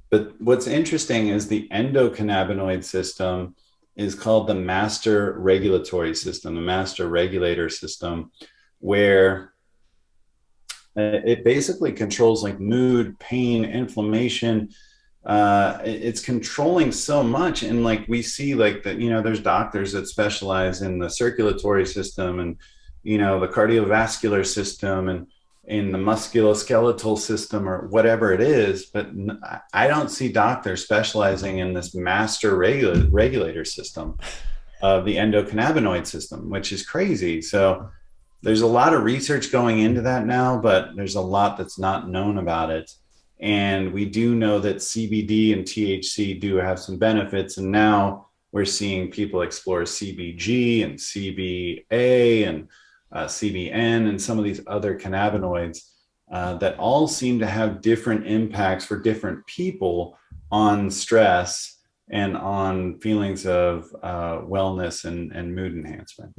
[SPEAKER 2] But what's interesting is the endocannabinoid system is called the master regulatory system, the master regulator system, where uh, it basically controls like mood, pain, inflammation. Uh, it's controlling so much, and like we see, like that, you know, there's doctors that specialize in the circulatory system and you know the cardiovascular system and in the musculoskeletal system or whatever it is but i don't see doctors specializing in this master regula- regulator system of the endocannabinoid system which is crazy so there's a lot of research going into that now, but there's a lot that's not known about it. And we do know that CBD and THC do have some benefits. And now we're seeing people explore CBG and CBA and uh, CBN and some of these other cannabinoids uh, that all seem to have different impacts for different people on stress and on feelings of uh, wellness and, and mood enhancement.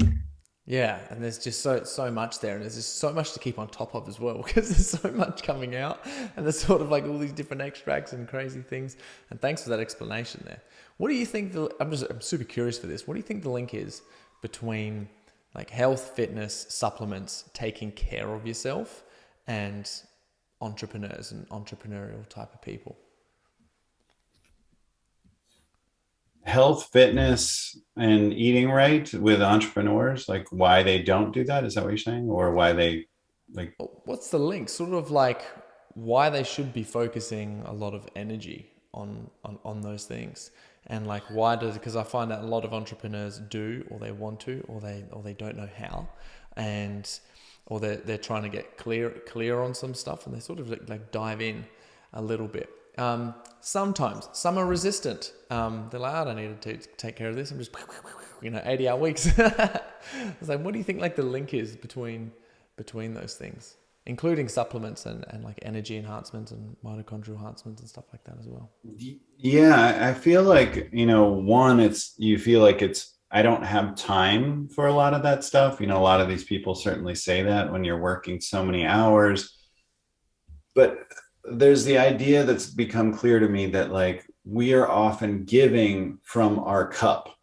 [SPEAKER 1] Yeah, and there's just so so much there, and there's just so much to keep on top of as well because there's so much coming out, and there's sort of like all these different extracts and crazy things. And thanks for that explanation there. What do you think? The I'm just I'm super curious for this. What do you think the link is between like health, fitness, supplements, taking care of yourself, and entrepreneurs and entrepreneurial type of people?
[SPEAKER 2] health, fitness, and eating right with entrepreneurs? Like why they don't do that? Is that what you're saying, or why they like?
[SPEAKER 1] Oh, what's the link? Sort of like why they should be focusing a lot of energy on on, on those things and like why does it because i find that a lot of entrepreneurs do or they want to or they or they don't know how and or they're, they're trying to get clear clear on some stuff and they sort of like, like dive in a little bit um, sometimes some are resistant. Um, they're like, I don't need to take care of this. I'm just, you know, 80 hour weeks. I was like, what do you think like the link is between between those things, including supplements and, and like energy enhancements and mitochondrial enhancements and stuff like that as well?
[SPEAKER 2] Yeah, I feel like, you know, one, it's you feel like it's I don't have time for a lot of that stuff. You know, a lot of these people certainly say that when you're working so many hours. But there's the idea that's become clear to me that like we are often giving from our cup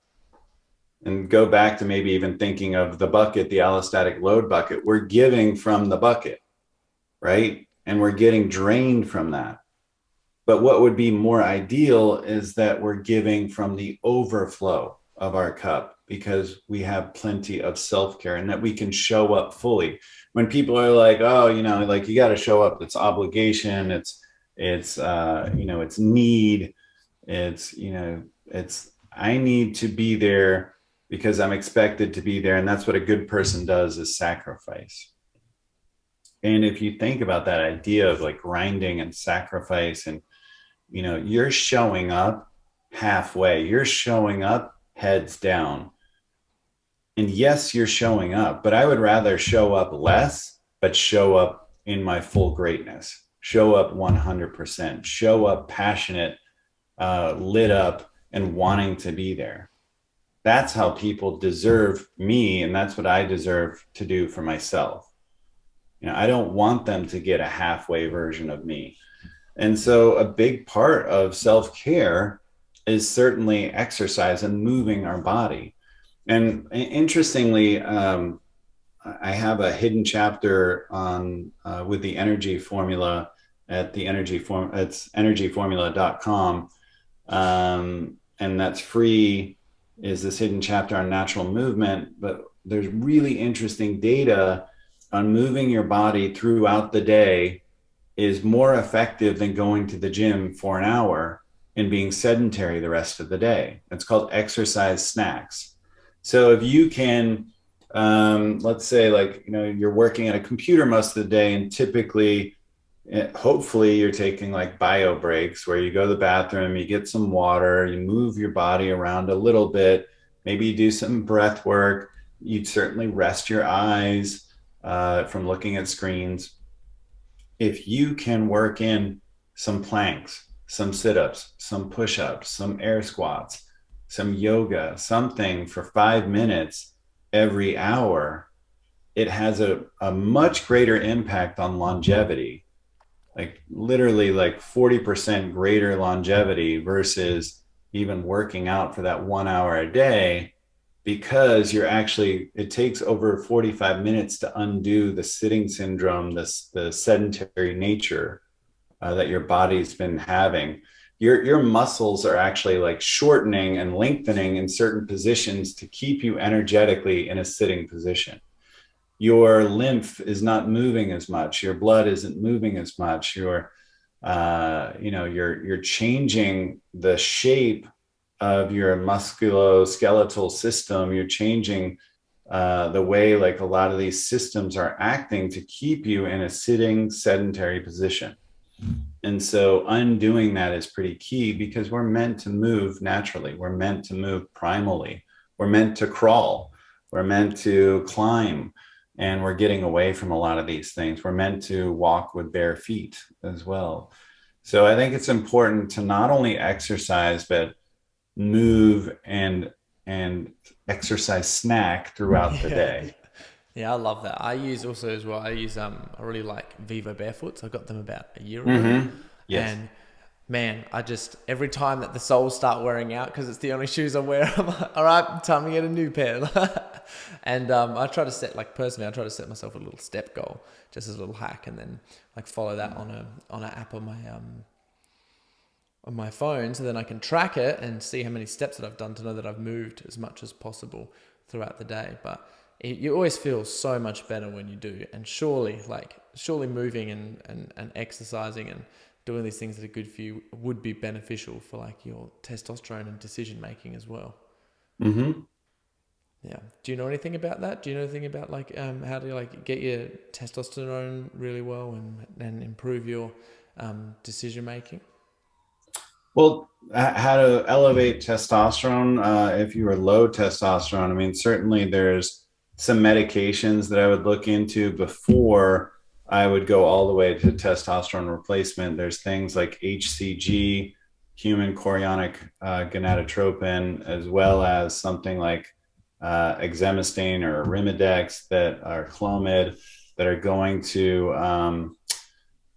[SPEAKER 2] and go back to maybe even thinking of the bucket the allostatic load bucket we're giving from the bucket right and we're getting drained from that but what would be more ideal is that we're giving from the overflow of our cup because we have plenty of self-care and that we can show up fully when people are like, oh, you know, like you got to show up. It's obligation. It's it's uh, you know, it's need. It's you know, it's I need to be there because I'm expected to be there, and that's what a good person does is sacrifice. And if you think about that idea of like grinding and sacrifice, and you know, you're showing up halfway. You're showing up heads down and yes, you're showing up, but I would rather show up less, but show up in my full greatness, show up 100%, show up passionate, uh, lit up, and wanting to be there. That's how people deserve me, and that's what I deserve to do for myself. You know, I don't want them to get a halfway version of me. And so, a big part of self care is certainly exercise and moving our body and interestingly, um, I have a hidden chapter on uh, with the energy formula at the energy form. It's energyformula.com, um, and that's free. Is this hidden chapter on natural movement? But there's really interesting data on moving your body throughout the day is more effective than going to the gym for an hour and being sedentary the rest of the day. It's called exercise snacks. So if you can, um, let's say, like, you know, you're working at a computer most of the day, and typically, eh, hopefully, you're taking like bio breaks where you go to the bathroom, you get some water, you move your body around a little bit, maybe you do some breath work, you'd certainly rest your eyes uh, from looking at screens. If you can work in some planks, some sit ups, some push ups, some air squats, some yoga, something for five minutes every hour, it has a, a much greater impact on longevity. Like literally like 40% greater longevity versus even working out for that one hour a day because you're actually it takes over 45 minutes to undo the sitting syndrome this the sedentary nature uh, that your body's been having. Your your muscles are actually like shortening and lengthening in certain positions to keep you energetically in a sitting position. Your lymph is not moving as much. Your blood isn't moving as much. Your uh, you know you're you're changing the shape of your musculoskeletal system, you're changing uh, the way like a lot of these systems are acting to keep you in a sitting sedentary position. And so undoing that is pretty key because we're meant to move naturally. We're meant to move primally. We're meant to crawl. We're meant to climb. And we're getting away from a lot of these things. We're meant to walk with bare feet as well. So I think it's important to not only exercise, but move and and exercise snack throughout the day.
[SPEAKER 1] Yeah, I love that. I use also as well. I use um, I really like Vivo Barefoots. I got them about a year ago, mm-hmm. yes. and man, I just every time that the soles start wearing out because it's the only shoes I wear, I'm like, all right, time to get a new pair. and um, I try to set like personally, I try to set myself a little step goal, just as a little hack, and then like follow that on a on an app on my um on my phone so then I can track it and see how many steps that I've done to know that I've moved as much as possible throughout the day. But it, you always feel so much better when you do. And surely, like, surely moving and, and, and exercising and doing these things that are good for you would be beneficial for like your testosterone and decision making as well.
[SPEAKER 2] Mm-hmm.
[SPEAKER 1] Yeah. Do you know anything about that? Do you know anything about like um, how to like get your testosterone really well and, and improve your um, decision making?
[SPEAKER 2] Well, how to elevate testosterone uh, if you are low testosterone? I mean, certainly there's some medications that I would look into before I would go all the way to testosterone replacement. There's things like HCG, human chorionic uh, gonadotropin, as well as something like uh, exemestane or Arimidex that are Clomid that are going to um,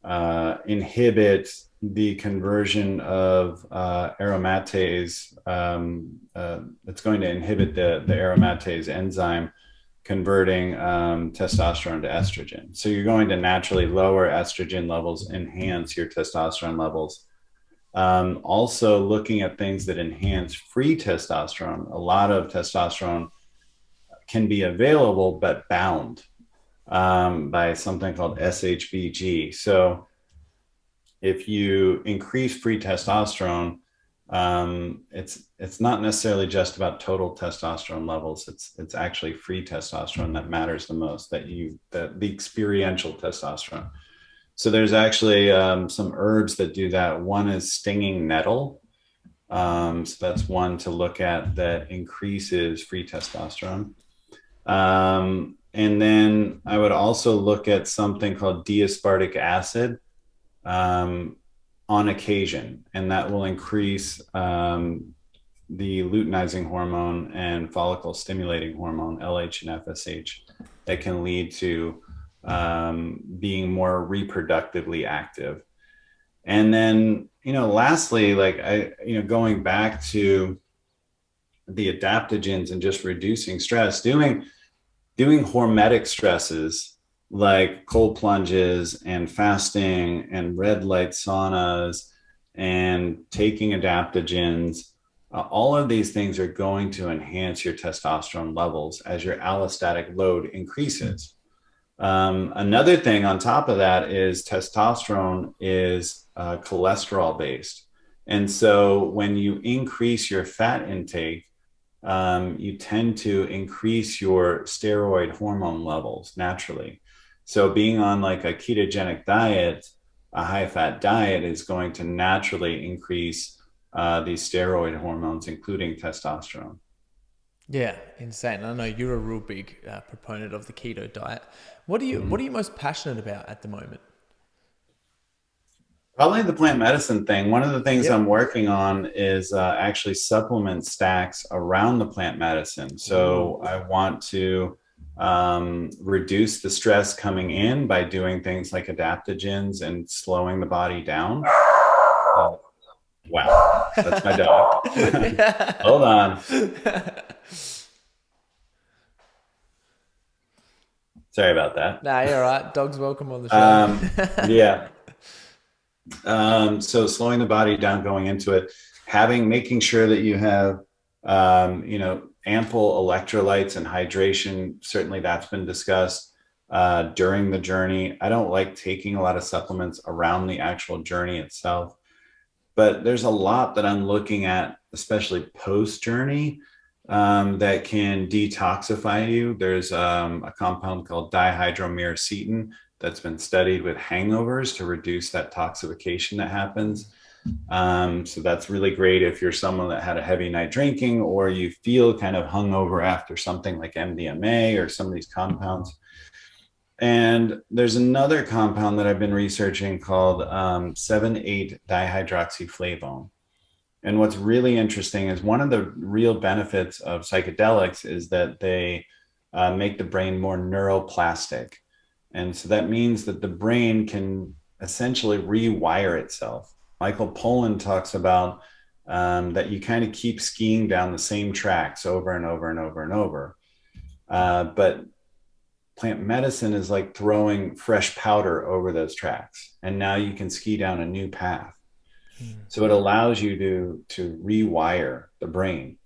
[SPEAKER 2] uh, inhibit the conversion of uh, aromatase. Um, uh, it's going to inhibit the, the aromatase enzyme converting um, testosterone to estrogen. So you're going to naturally lower estrogen levels, enhance your testosterone levels. Um, also, looking at things that enhance free testosterone. A lot of testosterone can be available but bound um, by something called SHBG. So if you increase free testosterone, um, it's it's not necessarily just about total testosterone levels. It's it's actually free testosterone that matters the most. That you that the experiential testosterone. So there's actually um, some herbs that do that. One is stinging nettle. Um, so that's one to look at that increases free testosterone. Um, and then I would also look at something called D-aspartic acid um, on occasion, and that will increase um, the luteinizing hormone and follicle stimulating hormone, LH and FSH, that can lead to um, being more reproductively active. And then, you know, lastly, like I, you know, going back to the adaptogens and just reducing stress, doing doing hormetic stresses like cold plunges and fasting and red light saunas and taking adaptogens. Uh, all of these things are going to enhance your testosterone levels as your allostatic load increases. Um, another thing on top of that is testosterone is uh, cholesterol based. And so when you increase your fat intake, um, you tend to increase your steroid hormone levels naturally. So being on like a ketogenic diet, a high fat diet is going to naturally increase uh, these steroid hormones, including testosterone.
[SPEAKER 1] Yeah, insane. I know you're a real big uh, proponent of the keto diet. What are you mm-hmm. What are you most passionate about at the moment?
[SPEAKER 2] Probably the plant medicine thing. One of the things yep. I'm working on is uh, actually supplement stacks around the plant medicine. So I want to um, reduce the stress coming in by doing things like adaptogens and slowing the body down. Uh, wow, that's my dog. Hold on. Sorry about that.
[SPEAKER 1] Nah, you're all right. Dog's welcome on the show. Um,
[SPEAKER 2] yeah. Um, so slowing the body down going into it, having making sure that you have um, you know ample electrolytes and hydration. Certainly, that's been discussed uh, during the journey. I don't like taking a lot of supplements around the actual journey itself, but there's a lot that I'm looking at, especially post journey um, that can detoxify you. There's um, a compound called dihydromyricetin that's been studied with hangovers to reduce that toxification that happens. Um, so that's really great if you're someone that had a heavy night drinking or you feel kind of hungover after something like MDMA or some of these compounds. And there's another compound that I've been researching called um, 7-8 dihydroxyflavone. And what's really interesting is one of the real benefits of psychedelics is that they uh, make the brain more neuroplastic. And so that means that the brain can essentially rewire itself. Michael Pollan talks about um, that you kind of keep skiing down the same tracks over and over and over and over. Uh, but plant medicine is like throwing fresh powder over those tracks. And now you can ski down a new path. So it allows you to to rewire the brain.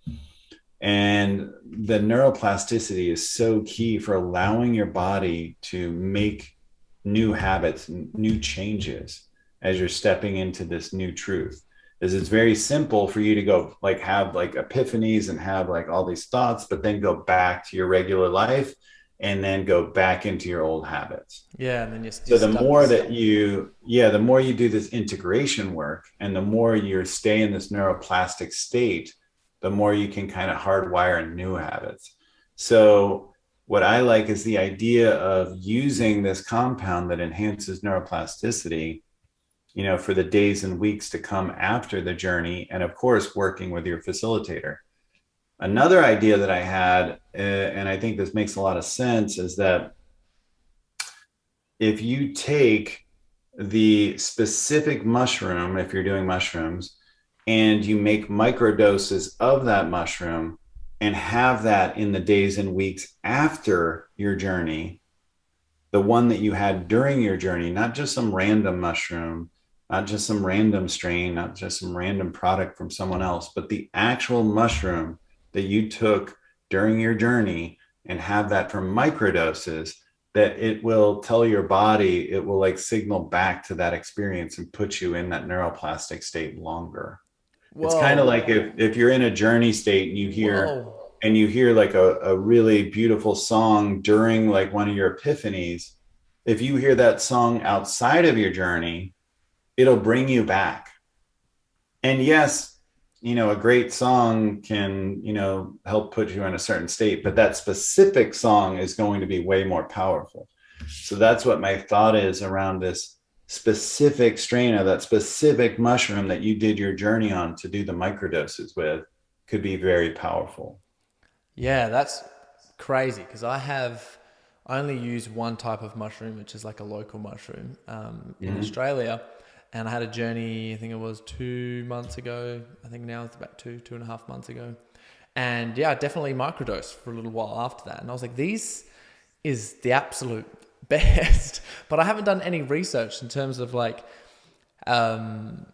[SPEAKER 2] And the neuroplasticity is so key for allowing your body to make new habits, new changes as you're stepping into this new truth. Is it's very simple for you to go like have like epiphanies and have like all these thoughts, but then go back to your regular life and then go back into your old habits.
[SPEAKER 1] Yeah, and then you.
[SPEAKER 2] So the more that you, yeah, the more you do this integration work, and the more you stay in this neuroplastic state, the more you can kind of hardwire new habits. So what I like is the idea of using this compound that enhances neuroplasticity, you know, for the days and weeks to come after the journey, and of course, working with your facilitator Another idea that I had, uh, and I think this makes a lot of sense, is that if you take the specific mushroom, if you're doing mushrooms, and you make microdoses of that mushroom and have that in the days and weeks after your journey, the one that you had during your journey, not just some random mushroom, not just some random strain, not just some random product from someone else, but the actual mushroom that you took during your journey and have that from microdoses that it will tell your body it will like signal back to that experience and put you in that neuroplastic state longer Whoa. it's kind of like if, if you're in a journey state and you hear Whoa. and you hear like a, a really beautiful song during like one of your epiphanies if you hear that song outside of your journey it'll bring you back and yes you know, a great song can, you know, help put you in a certain state, but that specific song is going to be way more powerful. So that's what my thought is around this specific strain of that specific mushroom that you did your journey on to do the microdoses with could be very powerful.
[SPEAKER 1] Yeah, that's crazy because I have I only use one type of mushroom, which is like a local mushroom um, in mm-hmm. Australia and I had a journey. I think it was two months ago. I think now it's about two, two and a half months ago. And yeah, definitely microdose for a little while after that. And I was like, these is the absolute best. but I haven't done any research in terms of like, um,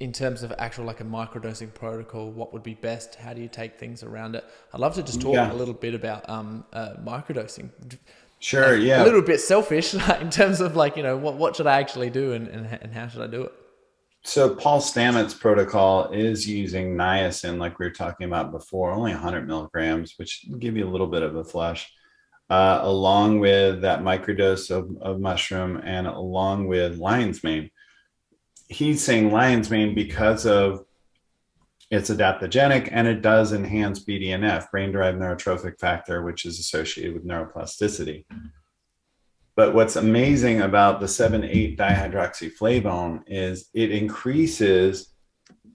[SPEAKER 1] in terms of actual like a microdosing protocol, what would be best? How do you take things around it? I'd love to just talk yeah. a little bit about um, uh, microdosing.
[SPEAKER 2] Sure. Yeah.
[SPEAKER 1] A little bit selfish like, in terms of like, you know, what, what should I actually do and, and, and how should I do it?
[SPEAKER 2] So Paul Stamets protocol is using niacin, like we were talking about before, only 100 milligrams, which give you a little bit of a flush, uh, along with that microdose of, of mushroom and along with lion's mane. He's saying lion's mane because of it's adaptogenic and it does enhance BDNF, brain-derived neurotrophic factor, which is associated with neuroplasticity. But what's amazing about the 7-8 dihydroxyflavone is it increases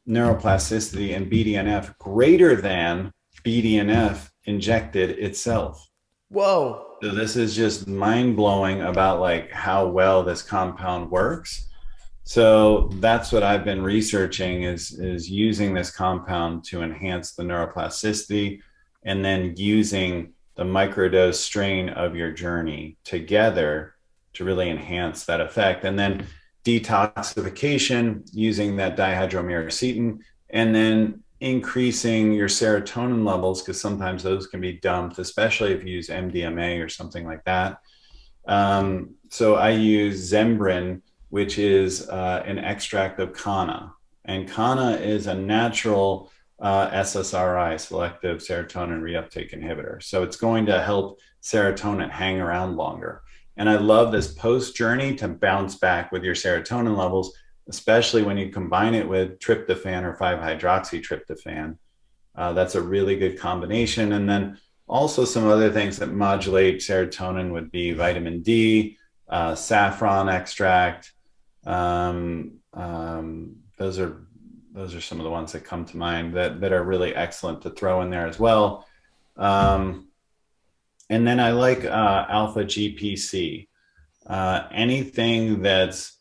[SPEAKER 2] neuroplasticity and BDNF greater than BDNF injected itself.
[SPEAKER 1] Whoa.
[SPEAKER 2] So this is just mind blowing about like how well this compound works. So that's what I've been researching is, is using this compound to enhance the neuroplasticity and then using the microdose strain of your journey together to really enhance that effect. And then detoxification using that dihydromyricetin and then increasing your serotonin levels because sometimes those can be dumped, especially if you use MDMA or something like that. Um, so I use Zembrin, which is uh, an extract of Kanna. And Kanna is a natural uh, SSRI, selective serotonin reuptake inhibitor. So it's going to help serotonin hang around longer. And I love this post journey to bounce back with your serotonin levels, especially when you combine it with tryptophan or 5 hydroxytryptophan. Uh, that's a really good combination. And then also some other things that modulate serotonin would be vitamin D, uh, saffron extract. Um, um, those are those are some of the ones that come to mind that, that are really excellent to throw in there as well. Um, and then I like uh, alpha GPC. Uh, anything that's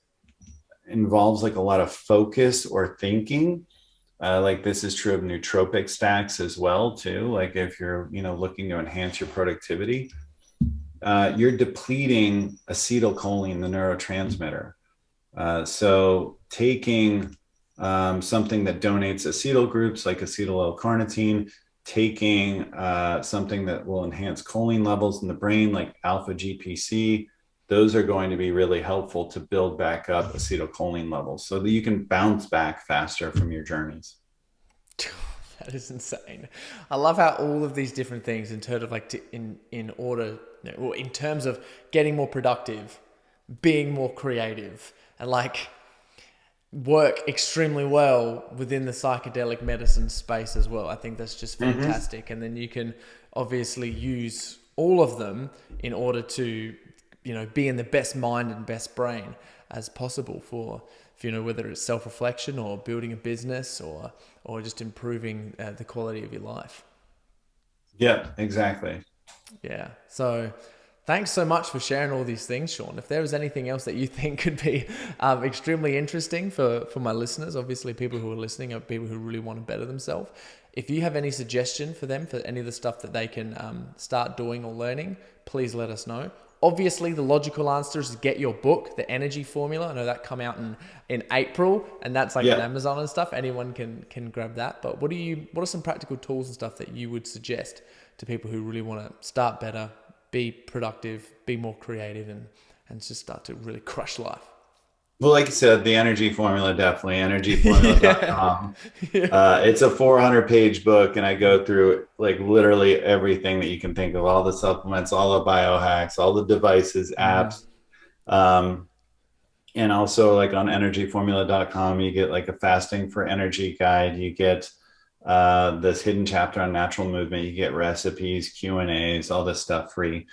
[SPEAKER 2] involves like a lot of focus or thinking. Uh, like this is true of nootropic stacks as well too. Like if you're you know looking to enhance your productivity, uh, you're depleting acetylcholine, the neurotransmitter. Uh, so taking um, something that donates acetyl groups like acetyl L-carnitine, taking uh, something that will enhance choline levels in the brain like alpha GPC, those are going to be really helpful to build back up acetylcholine levels so that you can bounce back faster from your journeys.
[SPEAKER 1] That is insane. I love how all of these different things in terms of like to, in in order, you know, in terms of getting more productive, being more creative, and like work extremely well within the psychedelic medicine space as well. I think that's just mm-hmm. fantastic. Mm-hmm. And then you can obviously use all of them in order to, you know, be in the best mind and best brain as possible for, you know, whether it's self reflection or building a business or, or just improving uh, the quality of your life.
[SPEAKER 2] Yeah, exactly.
[SPEAKER 1] Yeah. So, Thanks so much for sharing all these things, Shawn. If there was anything else that you think could be um, extremely interesting for, for my listeners, obviously people who are listening are people who really want to better themselves. If you have any suggestion for them for any of the stuff that they can um, start doing or learning, please let us know. Obviously, the logical answer is to get your book, The Energy Formula. I know that come out in, in April, and that's like yeah. on Amazon and stuff. Anyone can can grab that. But what do you? What are some practical tools and stuff that you would suggest to people who really want to start better, be productive, be more creative, and and just start to really crush life.
[SPEAKER 2] Well, like you said, the energy formula definitely energyformula.com. yeah. uh, it's a 400 page book, and I go through like literally everything that you can think of all the supplements, all the biohacks, all the devices, apps. Um, and also, like on energyformula.com, you get like a fasting for energy guide. You get uh, this hidden chapter on natural movement. You get recipes, Q and A's, all this stuff free.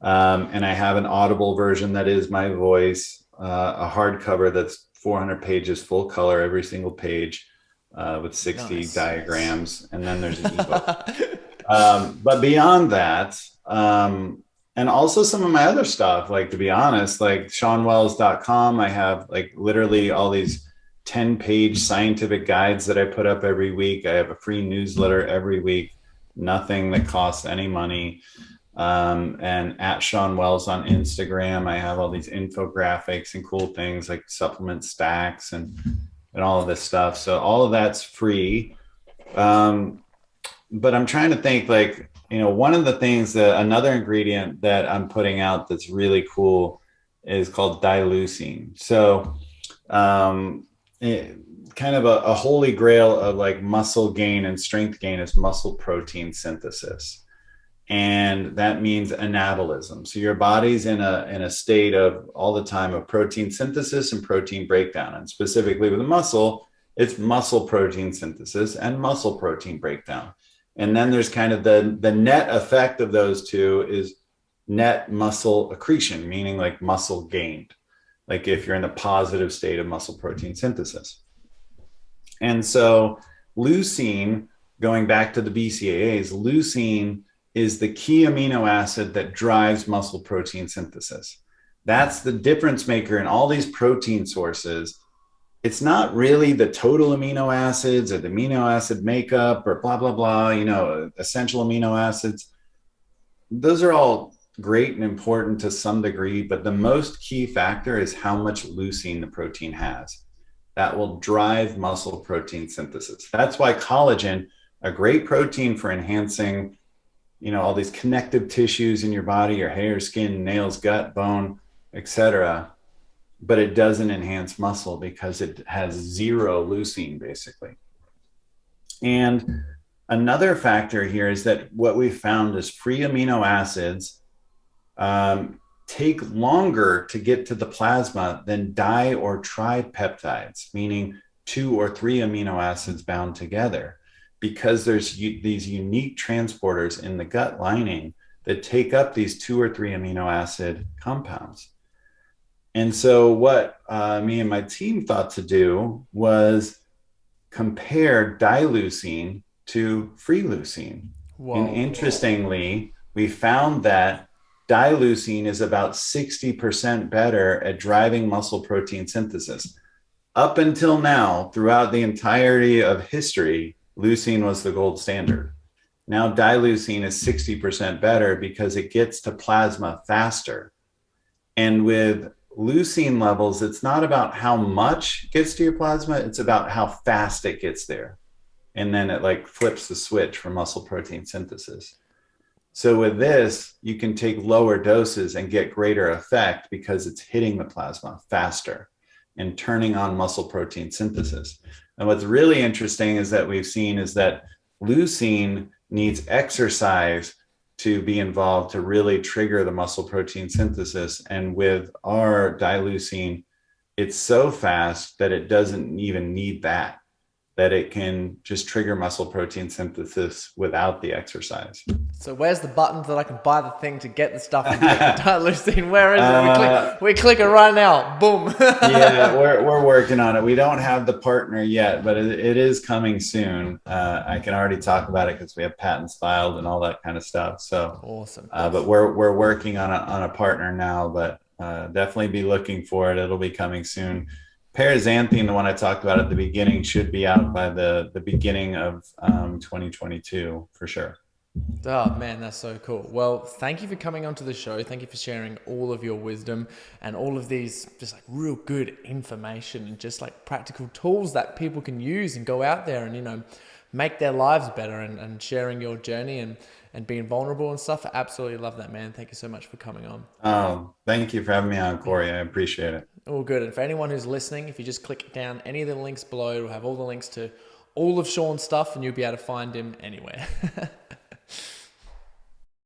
[SPEAKER 2] Um, and I have an audible version that is my voice, uh, a hardcover that's 400 pages, full color, every single page, uh, with 60 nice. diagrams, and then there's an ebook. um, but beyond that, um, and also some of my other stuff, like to be honest, like ShawnWells.com, I have like literally all these 10 page scientific guides that I put up every week. I have a free newsletter every week, nothing that costs any money. Um, and at Shawn Wells on Instagram, I have all these infographics and cool things like supplement stacks and, and all of this stuff. So all of that's free. Um, but I'm trying to think like, you know, one of the things that another ingredient that I'm putting out that's really cool is called dileucine. So, um, it, kind of a, a holy grail of like muscle gain and strength gain is muscle protein synthesis and that means anabolism. So your body's in a in a state of all the time of protein synthesis and protein breakdown, and specifically with the muscle, it's muscle protein synthesis and muscle protein breakdown. And then there's kind of the the net effect of those two is net muscle accretion, meaning like muscle gained, like if you're in a positive state of muscle protein synthesis. And so leucine, going back to the BCAAs, leucine is the key amino acid that drives muscle protein synthesis. That's the difference maker in all these protein sources. It's not really the total amino acids or the amino acid makeup or blah, blah, blah, you know, essential amino acids. Those are all great and important to some degree, but the most key factor is how much leucine the protein has. That will drive muscle protein synthesis. That's why collagen, a great protein for enhancing you know all these connective tissues in your body your hair skin nails gut bone etc but it doesn't enhance muscle because it has zero leucine basically. And another factor here is that what we found is free amino acids um, take longer to get to the plasma than di or tripeptides meaning two or three amino acids bound together because there's these unique transporters in the gut lining that take up these two or three amino acid compounds. And so, what uh, me and my team thought to do was compare dileucine to free leucine. Whoa. And interestingly, we found that dileucine is about 60% better at driving muscle protein synthesis. Up until now, throughout the entirety of history, leucine was the gold standard. Now dileucine is 60% better because it gets to plasma faster. And with leucine levels, it's not about how much gets to your plasma, it's about how fast it gets there. And then it like flips the switch for muscle protein synthesis. So with this, you can take lower doses and get greater effect because it's hitting the plasma faster and turning on muscle protein synthesis. And what's really interesting is that we've seen is that leucine needs exercise to be involved to really trigger the muscle protein synthesis. And with our dileucine, it's so fast that it doesn't even need that that it can just trigger muscle protein synthesis without the exercise.
[SPEAKER 1] So where's the button that I can buy the thing to get the stuff and get the dileucine? Where is it? We click, uh, we click it right now. Boom.
[SPEAKER 2] yeah, we're, we're working on it. We don't have the partner yet, but it, it is coming soon. Uh, I can already talk about it because we have patents filed and all that kind of stuff. So
[SPEAKER 1] awesome.
[SPEAKER 2] Uh, but we're, we're working on a, on a partner now, but uh, definitely be looking for it. It'll be coming soon paraxanthine, the one I talked about at the beginning, should be out by the the beginning of um, 2022 for sure.
[SPEAKER 1] Oh man, that's so cool. Well, thank you for coming onto the show. Thank you for sharing all of your wisdom and all of these just like real good information and just like practical tools that people can use and go out there and you know make their lives better and, and sharing your journey and and being vulnerable and stuff. I absolutely love that, man. Thank you so much for coming on.
[SPEAKER 2] Oh, thank you for having me on, Corey. I appreciate it.
[SPEAKER 1] All good. And for anyone who's listening, if you just click down any of the links below, we'll have all the links to all of Shawn's stuff and you'll be able to find him anywhere.